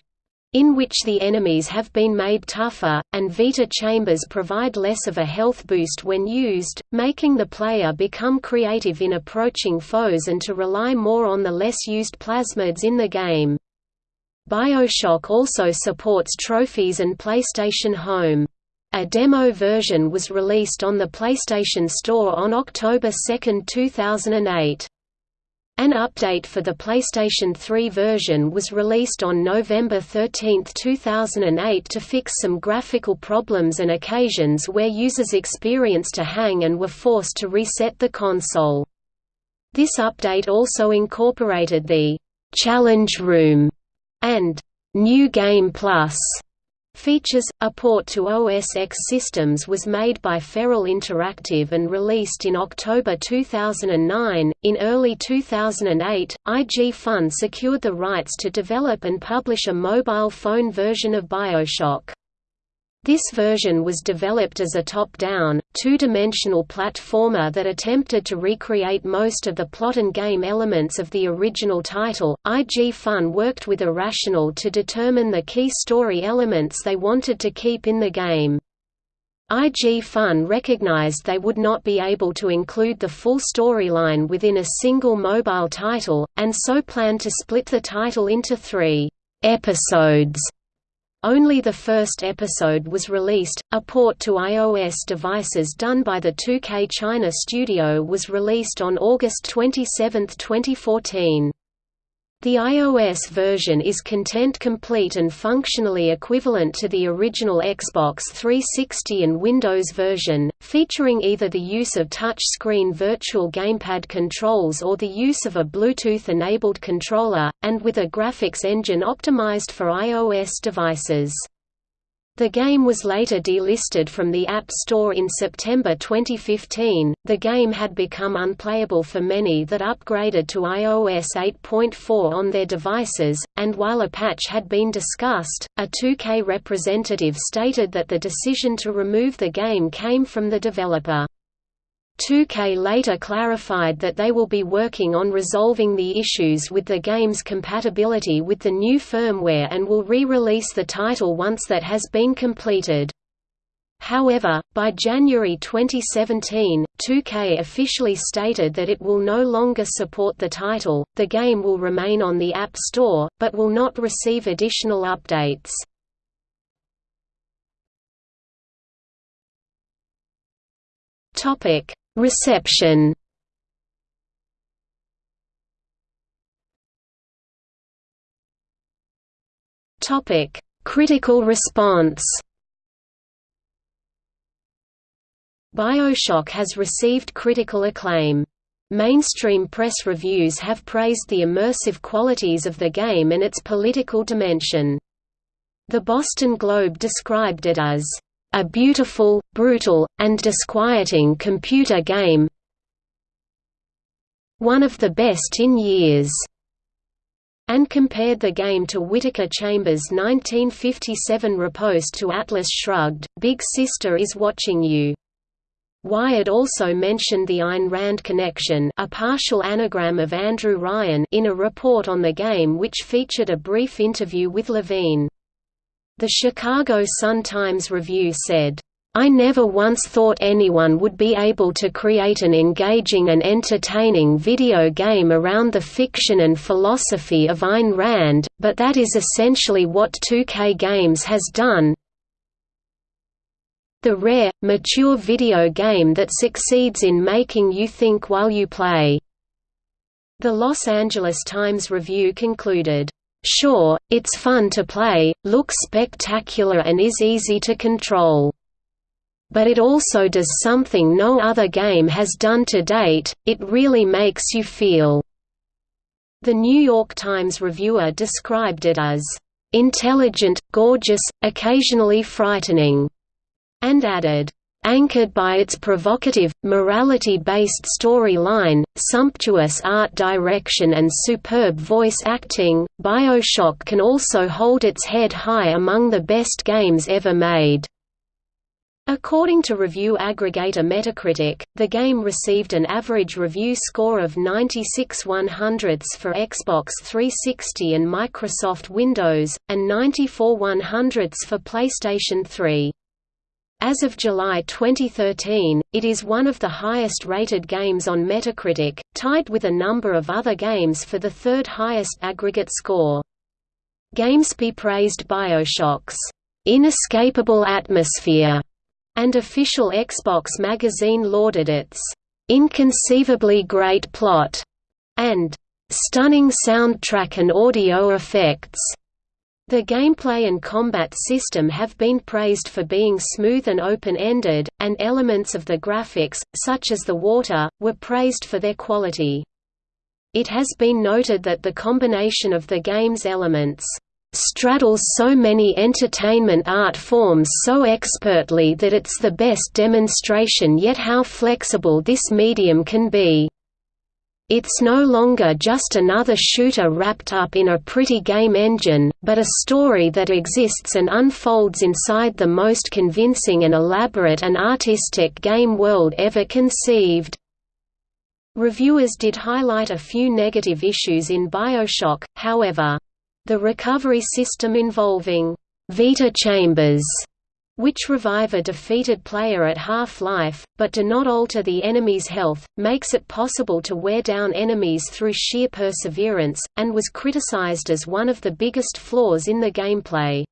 in which the enemies have been made tougher, and Vita chambers provide less of a health boost when used, making the player become creative in approaching foes and to rely more on the less used plasmids in the game. Bioshock also supports trophies and PlayStation Home. A demo version was released on the PlayStation Store on October 2, 2008. An update for the PlayStation 3 version was released on November 13, 2008 to fix some graphical problems and occasions where users experienced a hang and were forced to reset the console. This update also incorporated the «Challenge Room» and «New Game Plus» Features A port to OS X systems was made by Feral Interactive and released in October 2009. In early 2008, IG Fun secured the rights to develop and publish a mobile phone version of Bioshock. This version was developed as a top-down, two-dimensional platformer that attempted to recreate most of the plot and game elements of the original title. IG Fun worked with Irrational to determine the key story elements they wanted to keep in the game. IG Fun recognized they would not be able to include the full storyline within a single mobile title, and so planned to split the title into three episodes only the first episode was released. A port to iOS devices done by the 2K China studio was released on August 27, 2014. The iOS version is content-complete and functionally equivalent to the original Xbox 360 and Windows version, featuring either the use of touch-screen virtual gamepad controls or the use of a Bluetooth-enabled controller, and with a graphics engine optimized for iOS devices. The game was later delisted from the App Store in September 2015. The game had become unplayable for many that upgraded to iOS 8.4 on their devices, and while a patch had been discussed, a 2K representative stated that the decision to remove the game came from the developer. 2K later clarified that they will be working on resolving the issues with the game's compatibility with the new firmware and will re-release the title once that has been completed. However, by January 2017, 2K officially stated that it will no longer support the title, the game will remain on the App Store, but will not receive additional updates. Topic Reception Topic: Critical response. BioShock has received critical acclaim. Mainstream press reviews have praised the immersive qualities of the game and its political dimension. The Boston Globe described it as a beautiful, brutal, and disquieting computer game one of the best in years and compared the game to Whittaker Chambers' 1957 riposte to Atlas Shrugged, Big Sister is Watching You. Wired also mentioned the Ayn Rand connection a partial anagram of Andrew Ryan in a report on the game which featured a brief interview with Levine. The Chicago Sun-Times Review said, I never once thought anyone would be able to create an engaging and entertaining video game around the fiction and philosophy of Ayn Rand, but that is essentially what 2K Games has done. The rare, mature video game that succeeds in making you think while you play. The Los Angeles Times Review concluded, Sure, it's fun to play, looks spectacular and is easy to control. But it also does something no other game has done to date, it really makes you feel." The New York Times reviewer described it as, "...intelligent, gorgeous, occasionally frightening," and added, Anchored by its provocative, morality-based storyline, sumptuous art direction and superb voice acting, Bioshock can also hold its head high among the best games ever made. According to review aggregator Metacritic, the game received an average review score of 96 100ths for Xbox 360 and Microsoft Windows, and 94 100ths for PlayStation 3. As of July 2013, it is one of the highest-rated games on Metacritic, tied with a number of other games for the third highest aggregate score. GameSpy praised Bioshock's inescapable atmosphere and official Xbox magazine lauded its inconceivably great plot and stunning soundtrack and audio effects. The gameplay and combat system have been praised for being smooth and open-ended, and elements of the graphics, such as the water, were praised for their quality. It has been noted that the combination of the game's elements straddles so many entertainment art forms so expertly that it's the best demonstration yet how flexible this medium can be. It's no longer just another shooter wrapped up in a pretty game engine, but a story that exists and unfolds inside the most convincing and elaborate and artistic game world ever conceived. Reviewers did highlight a few negative issues in Bioshock, however. The recovery system involving Vita chambers which revive a defeated player at half-life, but do not alter the enemy's health, makes it possible to wear down enemies through sheer perseverance, and was criticized as one of the biggest flaws in the gameplay.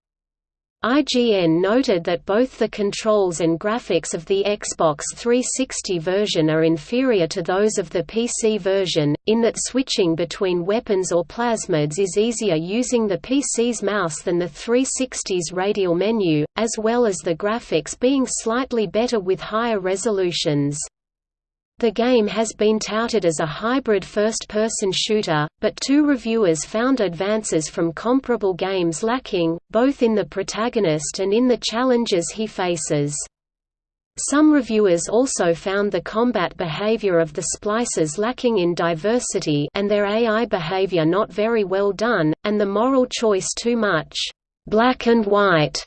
IGN noted that both the controls and graphics of the Xbox 360 version are inferior to those of the PC version, in that switching between weapons or plasmids is easier using the PC's mouse than the 360's radial menu, as well as the graphics being slightly better with higher resolutions. The game has been touted as a hybrid first-person shooter, but two reviewers found advances from comparable games lacking, both in the protagonist and in the challenges he faces. Some reviewers also found the combat behavior of the splicers lacking in diversity and their AI behavior not very well done, and the moral choice too much black and white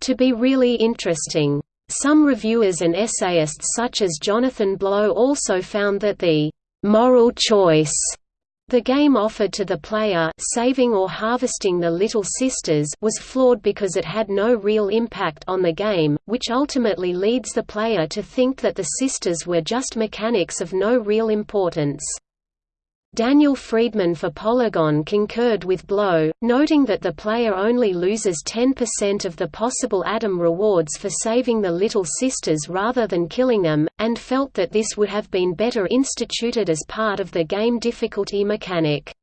to be really interesting. Some reviewers and essayists such as Jonathan Blow also found that the «moral choice» the game offered to the player saving or harvesting the Little Sisters was flawed because it had no real impact on the game, which ultimately leads the player to think that the sisters were just mechanics of no real importance. Daniel Friedman for Polygon concurred with Blow, noting that the player only loses 10% of the possible Adam rewards for saving the Little Sisters rather than killing them, and felt that this would have been better instituted as part of the game difficulty mechanic.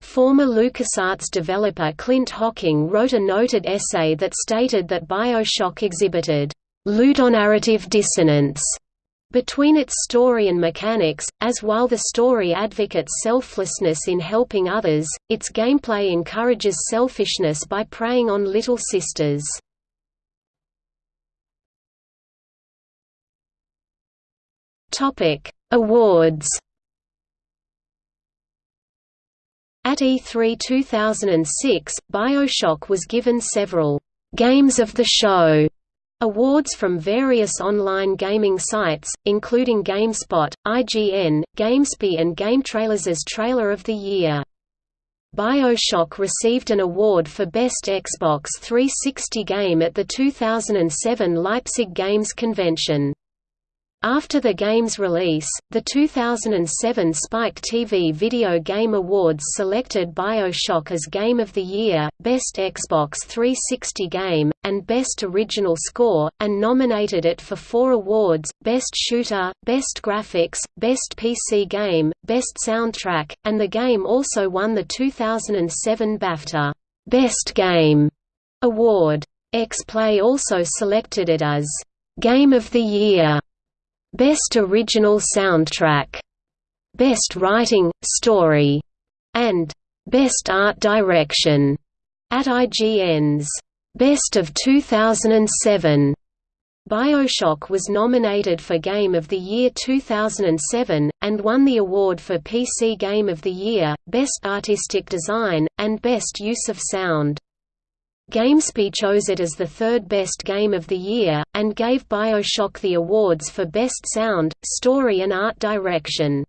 Former LucasArts developer Clint Hocking wrote a noted essay that stated that Bioshock exhibited ludonarrative dissonance between its story and mechanics, as while the story advocates selflessness in helping others, its gameplay encourages selfishness by preying on little sisters. Awards At E3 2006, Bioshock was given several «Games of the Show» Awards from various online gaming sites, including GameSpot, IGN, GameSpy and GameTrailers Trailer of the Year. BioShock received an award for Best Xbox 360 Game at the 2007 Leipzig Games Convention. After the game's release, the 2007 Spike TV Video Game Awards selected BioShock as Game of the Year, Best Xbox 360 Game, and Best Original Score, and nominated it for four awards, Best Shooter, Best Graphics, Best PC Game, Best Soundtrack, and the game also won the 2007 BAFTA Best Game award. X-Play also selected it as Game of the Year Best Original Soundtrack, Best Writing, Story, and Best Art Direction at IGN's Best of 2007. Bioshock was nominated for Game of the Year 2007, and won the award for PC Game of the Year, Best Artistic Design, and Best Use of Sound. GameSpy chose it as the third best game of the year, and gave Bioshock the awards for Best Sound, Story and Art Direction.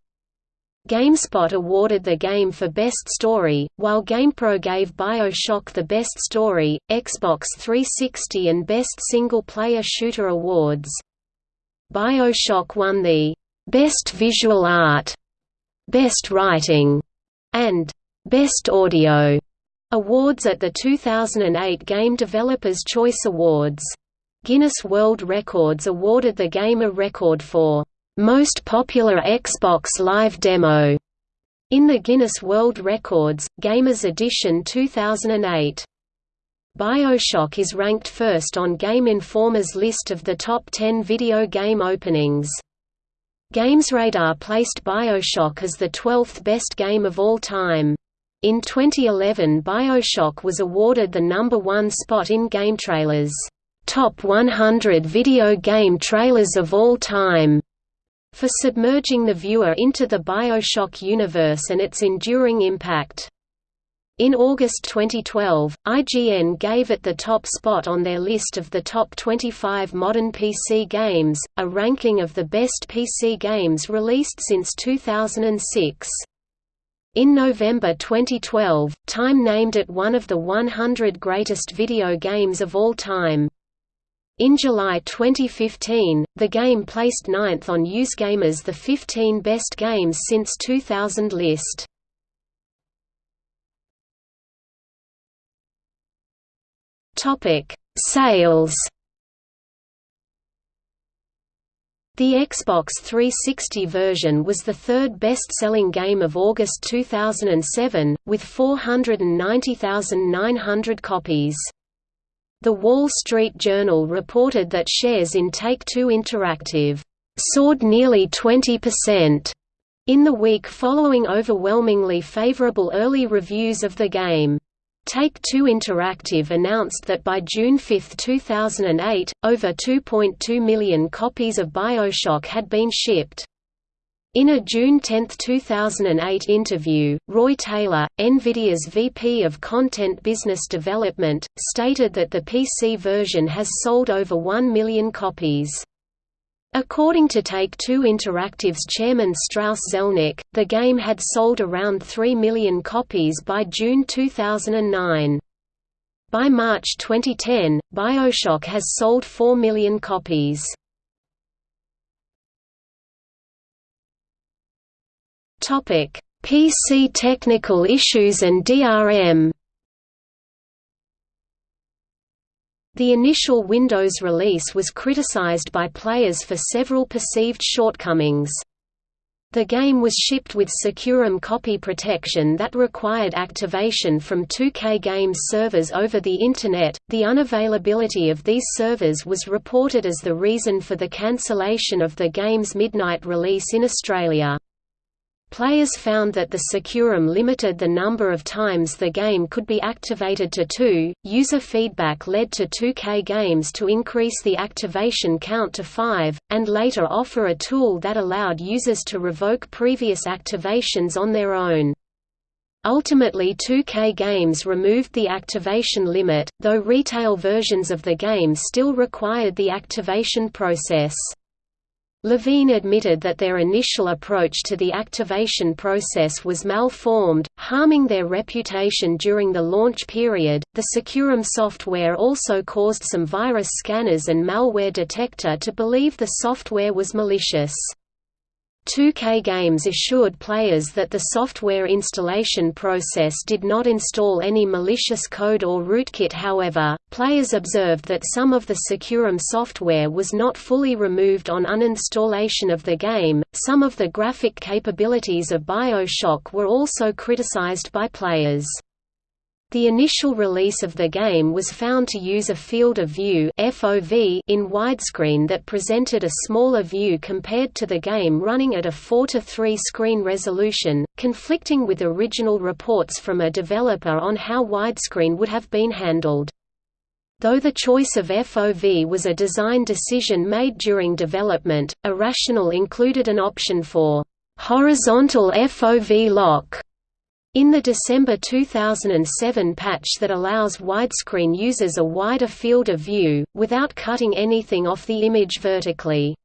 GameSpot awarded the game for Best Story, while GamePro gave Bioshock the Best Story, Xbox 360 and Best Single Player Shooter awards. Bioshock won the Best Visual Art, Best Writing, and Best Audio Awards at the 2008 Game Developers Choice Awards. Guinness World Records awarded the game a record for "...most popular Xbox Live Demo." in the Guinness World Records, Gamers Edition 2008. Bioshock is ranked first on Game Informer's list of the top 10 video game openings. GamesRadar placed Bioshock as the 12th best game of all time. In 2011 Bioshock was awarded the number one spot in GameTrailers' Top 100 Video Game Trailers of All Time for submerging the viewer into the Bioshock universe and its enduring impact. In August 2012, IGN gave it the top spot on their list of the top 25 modern PC games, a ranking of the best PC games released since 2006. In November 2012, Time named it one of the 100 greatest video games of all time. In July 2015, the game placed ninth on USgamer's The 15 Best Games Since 2000 list. Sales The Xbox 360 version was the third best-selling game of August 2007, with 490,900 copies. The Wall Street Journal reported that shares in Take-Two Interactive soared nearly 20% in the week following overwhelmingly favorable early reviews of the game. Take-Two Interactive announced that by June 5, 2008, over 2.2 million copies of Bioshock had been shipped. In a June 10, 2008 interview, Roy Taylor, NVIDIA's VP of Content Business Development, stated that the PC version has sold over 1 million copies. According to Take-Two Interactive's chairman Strauss Zelnick, the game had sold around 3 million copies by June 2009. By March 2010, Bioshock has sold 4 million copies. PC technical issues and DRM The initial Windows release was criticized by players for several perceived shortcomings. The game was shipped with SecuROM copy protection that required activation from 2K Games servers over the Internet. The unavailability of these servers was reported as the reason for the cancellation of the game's midnight release in Australia. Players found that the SecuROM limited the number of times the game could be activated to two. User feedback led to 2K Games to increase the activation count to five, and later offer a tool that allowed users to revoke previous activations on their own. Ultimately 2K Games removed the activation limit, though retail versions of the game still required the activation process. Levine admitted that their initial approach to the activation process was malformed, harming their reputation during the launch period. The SecuROM software also caused some virus scanners and malware detector to believe the software was malicious. 2K Games assured players that the software installation process did not install any malicious code or rootkit however, players observed that some of the SecuROM software was not fully removed on uninstallation of the game. Some of the graphic capabilities of BioShock were also criticized by players. The initial release of the game was found to use a field of view (FOV) in widescreen that presented a smaller view compared to the game running at a 4 to 3 screen resolution, conflicting with original reports from a developer on how widescreen would have been handled. Though the choice of FOV was a design decision made during development, Irrational included an option for horizontal FOV lock In the December 2007 patch that allows widescreen users a wider field of view, without cutting anything off the image vertically.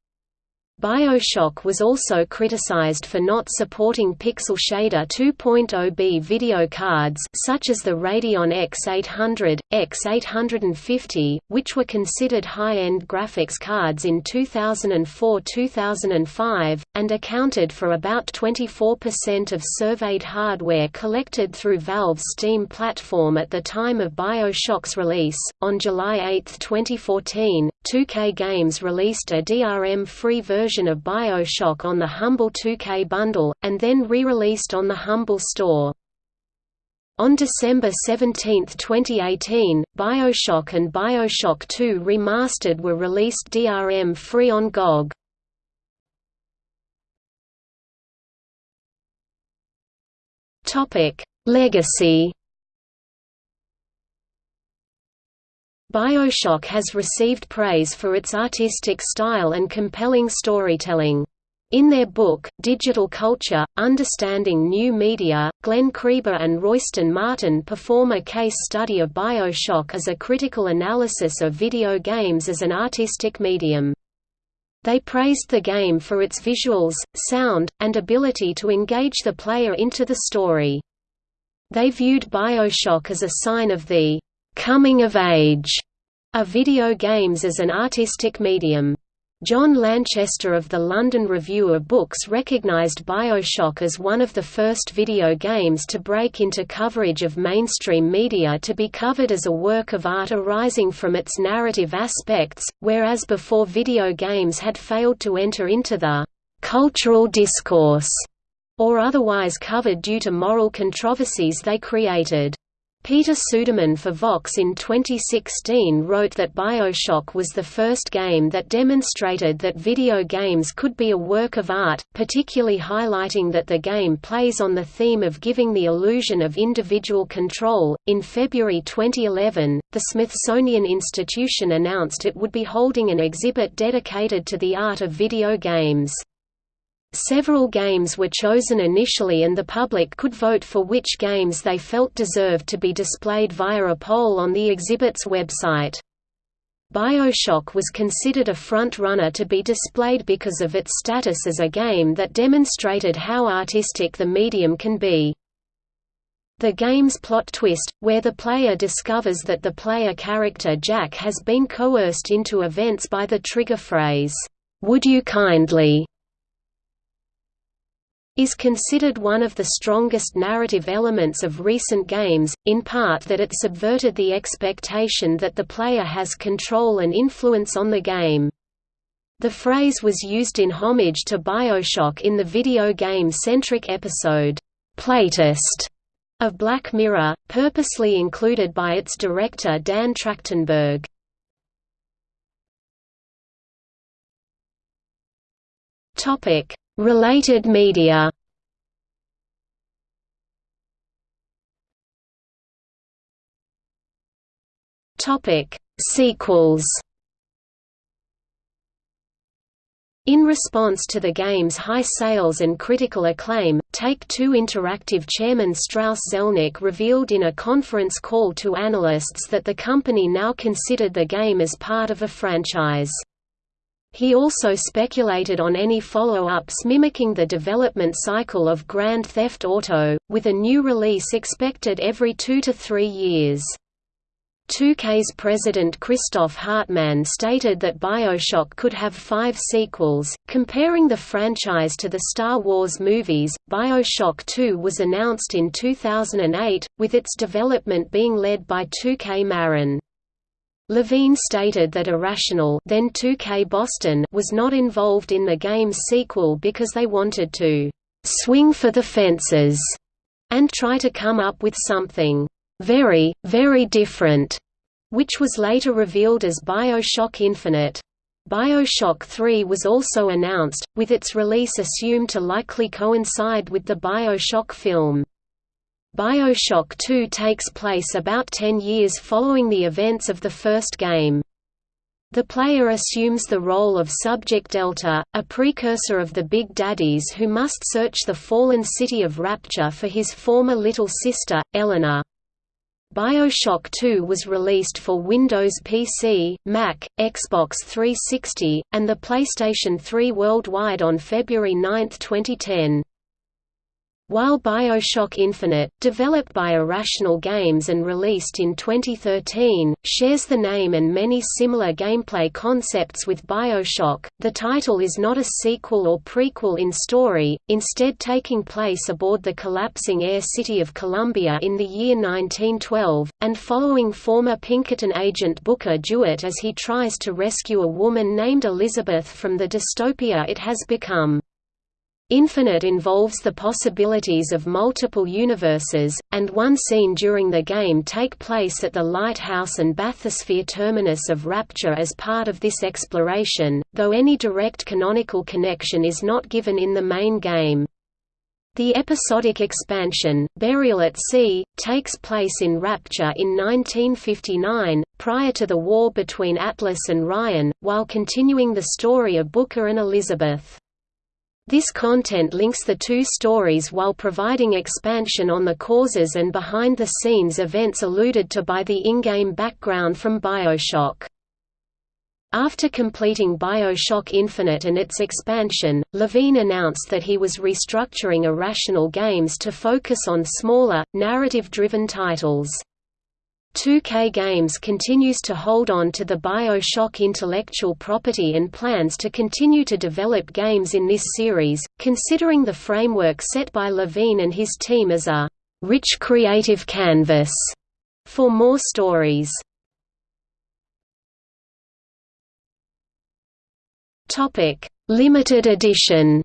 BioShock was also criticized for not supporting Pixel Shader 2.0b video cards such as the Radeon X800, X850, which were considered high-end graphics cards in 2004–2005, and accounted for about 24% of surveyed hardware collected through Valve's Steam platform at the time of BioShock's release. On July 8, 2014, 2K Games released a DRM-free version of BioShock on the Humble 2K bundle, and then re-released on the Humble store. On December 17, 2018, BioShock and BioShock 2 Remastered were released DRM-free on GOG. Legacy BioShock has received praise for its artistic style and compelling storytelling. In their book, Digital Culture, Understanding New Media, Glen Creeber and Royston Martin perform a case study of Bioshock as a critical analysis of video games as an artistic medium. They praised the game for its visuals, sound, and ability to engage the player into the story. They viewed Bioshock as a sign of the coming of age of video games as an artistic medium. John Lanchester of the London Review of Books recognized Bioshock as one of the first video games to break into coverage of mainstream media to be covered as a work of art arising from its narrative aspects, whereas before video games had failed to enter into the cultural discourse or otherwise covered due to moral controversies they created. Peter Suderman for Vox in 2016 wrote that Bioshock was the first game that demonstrated that video games could be a work of art, particularly highlighting that the game plays on the theme of giving the illusion of individual control. In February 2011, the Smithsonian Institution announced it would be holding an exhibit dedicated to the art of video games. Several games were chosen initially and the public could vote for which games they felt deserved to be displayed via a poll on the exhibit's website. Bioshock was considered a front-runner to be displayed because of its status as a game that demonstrated how artistic the medium can be. The game's plot twist, where the player discovers that the player character Jack has been coerced into events by the trigger phrase, "'Would you kindly' is considered one of the strongest narrative elements of recent games, in part that it subverted the expectation that the player has control and influence on the game. The phrase was used in homage to Bioshock in the video game-centric episode, Playtest, of Black Mirror, purposely included by its director Dan Trachtenberg. Topic: Related media Topic: Sequels. In response to the game's high sales and critical acclaim, Take-Two Interactive chairman Strauss Zelnick revealed in a conference call to analysts that the company now considered the game as part of a franchise. He also speculated on any follow-ups mimicking the development cycle of Grand Theft Auto, with a new release expected every two to three years. 2K's president Christoph Hartmann stated that Bioshock could have five sequels. Comparing the franchise to the Star Wars movies, Bioshock 2 was announced in 2008, with its development being led by 2K Marin. Levine stated that Irrational then 2K Boston was not involved in the game's sequel because they wanted to «swing for the fences» and try to come up with something «very, very different», which was later revealed as Bioshock Infinite. Bioshock 3 was also announced, with its release assumed to likely coincide with the Bioshock film. Bioshock 2 takes place about 10 years following the events of the first game. The player assumes the role of Subject Delta, a precursor of the Big Daddies who must search the fallen city of Rapture for his former little sister, Eleanor. BioShock 2 was released for Windows PC, Mac, Xbox 360, and the PlayStation 3 worldwide on February 9, 2010. While Bioshock Infinite, developed by Irrational Games and released in 2013, shares the name and many similar gameplay concepts with Bioshock, the title is not a sequel or prequel in story, instead taking place aboard the collapsing air city of Columbia in the year 1912, and following former Pinkerton agent Booker DeWitt as he tries to rescue a woman named Elizabeth from the dystopia it has become. Infinite involves the possibilities of multiple universes, and one scene during the game take place at the Lighthouse and Bathysphere terminus of Rapture as part of this exploration, though any direct canonical connection is not given in the main game. The episodic expansion, Burial at Sea, takes place in Rapture in 1959, prior to the war between Atlas and Ryan, while continuing the story of Booker and Elizabeth. This content links the two stories while providing expansion on the causes and behind-the-scenes events alluded to by the in-game background from Bioshock. After completing Bioshock Infinite and its expansion, Levine announced that he was restructuring Irrational Games to focus on smaller, narrative-driven titles. 2K Games continues to hold on to the Bioshock intellectual property and plans to continue to develop games in this series, considering the framework set by Levine and his team as a rich creative canvas for more stories. Limited edition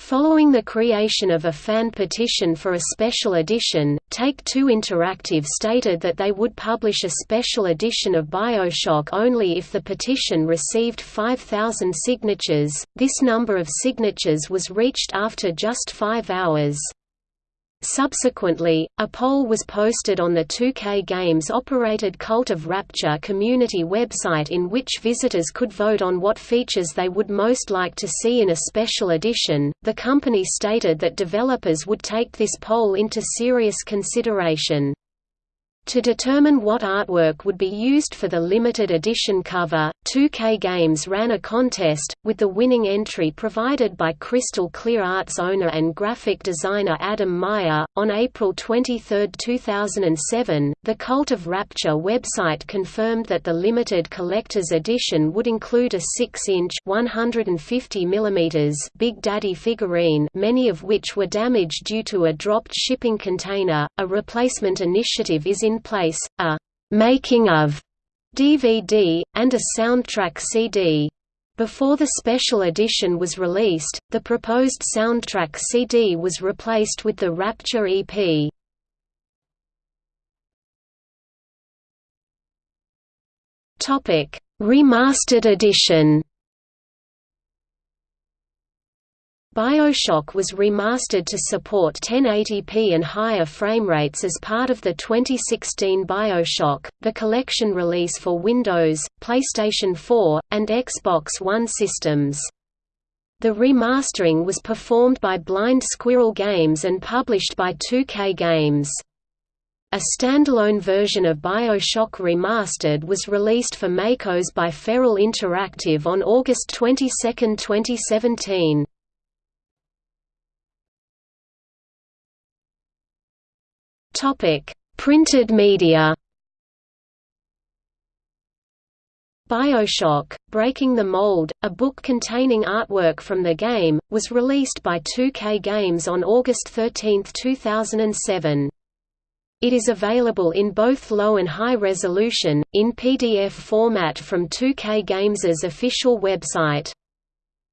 Following the creation of a fan petition for a special edition, Take-Two Interactive stated that they would publish a special edition of BioShock only if the petition received 5,000 signatures. This number of signatures was reached after just five hours. Subsequently, a poll was posted on the 2K Games-operated Cult of Rapture community website in which visitors could vote on what features they would most like to see in a special edition. The company stated that developers would take this poll into serious consideration. To determine what artwork would be used for the limited edition cover, 2K Games ran a contest, with the winning entry provided by Crystal Clear Arts owner and graphic designer Adam Meyer. On April 23, 2007, the Cult of Rapture website confirmed that the limited collector's edition would include a 6-inch (150 mm) Big Daddy figurine, many of which were damaged due to a dropped shipping container. A replacement initiative is in place, a «making of» DVD, and a soundtrack CD. Before the special edition was released, the proposed soundtrack CD was replaced with the Rapture EP. Remastered edition BioShock was remastered to support 1080p and higher frame rates as part of the 2016 BioShock, the collection release for Windows, PlayStation 4, and Xbox One systems. The remastering was performed by Blind Squirrel Games and published by 2K Games. A standalone version of BioShock Remastered was released for MACOS by Feral Interactive on August 22, 2017. Topic: Printed media. BioShock: Breaking the Mold, a book containing artwork from the game, was released by 2K Games on August 13, 2007. It is available in both low and high resolution, in PDF format from 2K Games' official website.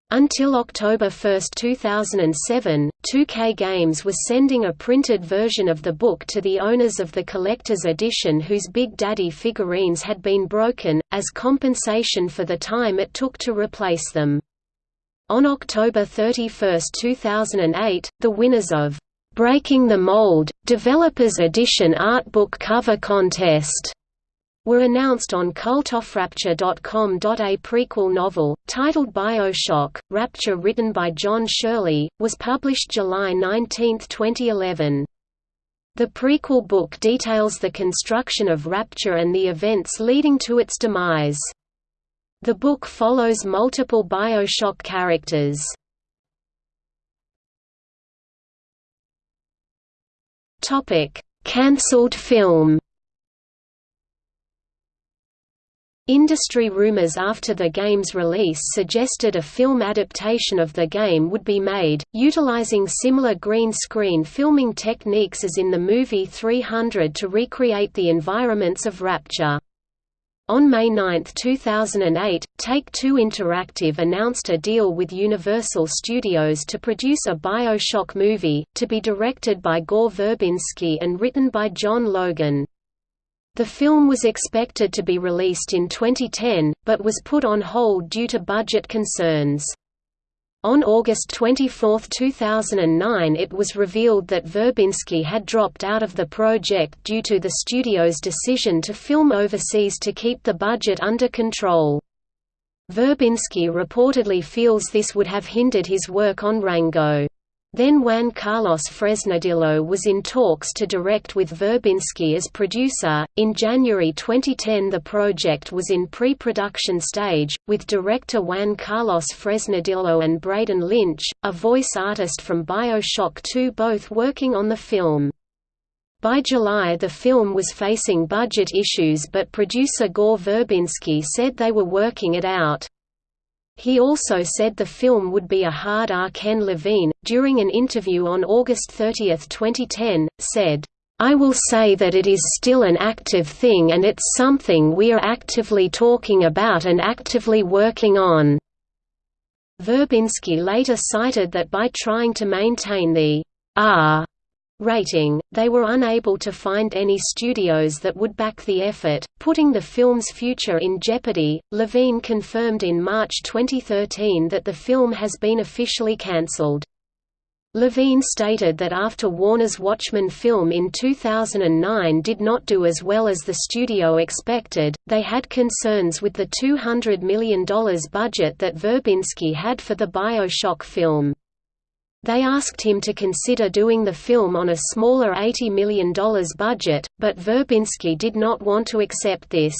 Until October 1, 2007, 2K Games was sending a printed version of the book to the owners of the collector's edition whose Big Daddy figurines had been broken, as compensation for the time it took to replace them. On October 31, 2008, the winners of Breaking the Mold, Developers Edition Art Book Cover Contest were announced on cultofrapture.com. A prequel novel, titled Bioshock, Rapture written by John Shirley, was published July 19, 2011. The prequel book details the construction of Rapture and the events leading to its demise. The book follows multiple Bioshock characters. Cancelled film Industry rumors after the game's release suggested a film adaptation of the game would be made, utilizing similar green screen filming techniques as in the movie 300 to recreate the environments of Rapture. On May 9, 2008, Take-Two Interactive announced a deal with Universal Studios to produce a Bioshock movie, to be directed by Gore Verbinski and written by John Logan. The film was expected to be released in 2010, but was put on hold due to budget concerns. On August 24, 2009 it was revealed that Verbinski had dropped out of the project due to the studio's decision to film overseas to keep the budget under control. Verbinski reportedly feels this would have hindered his work on Rango. Then Juan Carlos Fresnadillo was in talks to direct with Verbinski as producer. In January 2010, the project was in pre production stage, with director Juan Carlos Fresnadillo and Braden Lynch, a voice artist from Bioshock 2, both working on the film. By July the film was facing budget issues but producer Gore Verbinski said they were working it out. He also said the film would be a hard R. Ken Levine, during an interview on August 30, 2010, said, I will say that it is still an active thing and it's something we are actively talking about and actively working on." Verbinski later cited that by trying to maintain the R rating, they were unable to find any studios that would back the effort, putting the film's future in jeopardy. Levine confirmed in March 2013 that the film has been officially cancelled. Levine stated that after Warner's Watchmen film in 2009 did not do as well as the studio expected, they had concerns with the $200 million budget that Verbinski had for the Bioshock film. They asked him to consider doing the film on a smaller $80 million budget, but Verbinski did not want to accept this.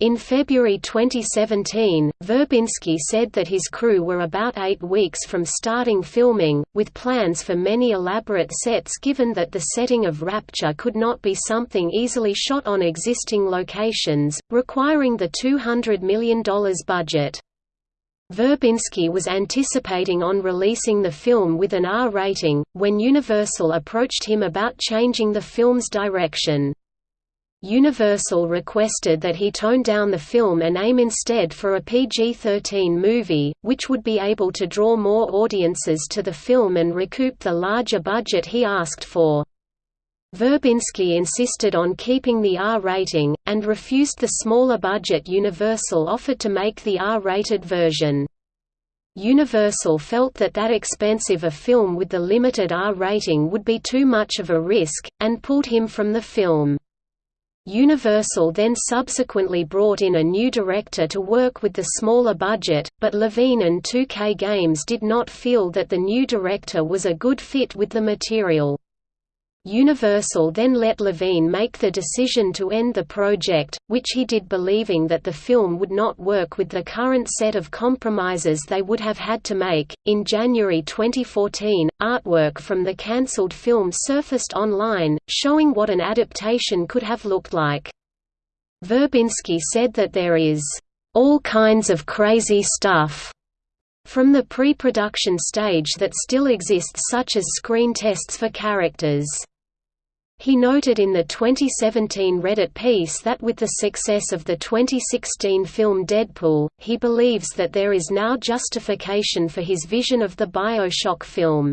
In February 2017, Verbinski said that his crew were about eight weeks from starting filming, with plans for many elaborate sets given that the setting of Rapture could not be something easily shot on existing locations, requiring the $200 million budget. Verbinski was anticipating on releasing the film with an R rating, when Universal approached him about changing the film's direction. Universal requested that he tone down the film and aim instead for a PG-13 movie, which would be able to draw more audiences to the film and recoup the larger budget he asked for. Verbinski insisted on keeping the R rating, and refused the smaller budget Universal offered to make the R-rated version. Universal felt that that expensive a film with the limited R rating would be too much of a risk, and pulled him from the film. Universal then subsequently brought in a new director to work with the smaller budget, but Levine and 2K Games did not feel that the new director was a good fit with the material. Universal then let Levine make the decision to end the project, which he did believing that the film would not work with the current set of compromises they would have had to make. In January 2014, artwork from the cancelled film surfaced online, showing what an adaptation could have looked like. Verbinski said that there is all kinds of crazy stuff from the pre-production stage that still exists such as screen tests for characters. He noted in the 2017 Reddit piece that with the success of the 2016 film Deadpool, he believes that there is now justification for his vision of the Bioshock film.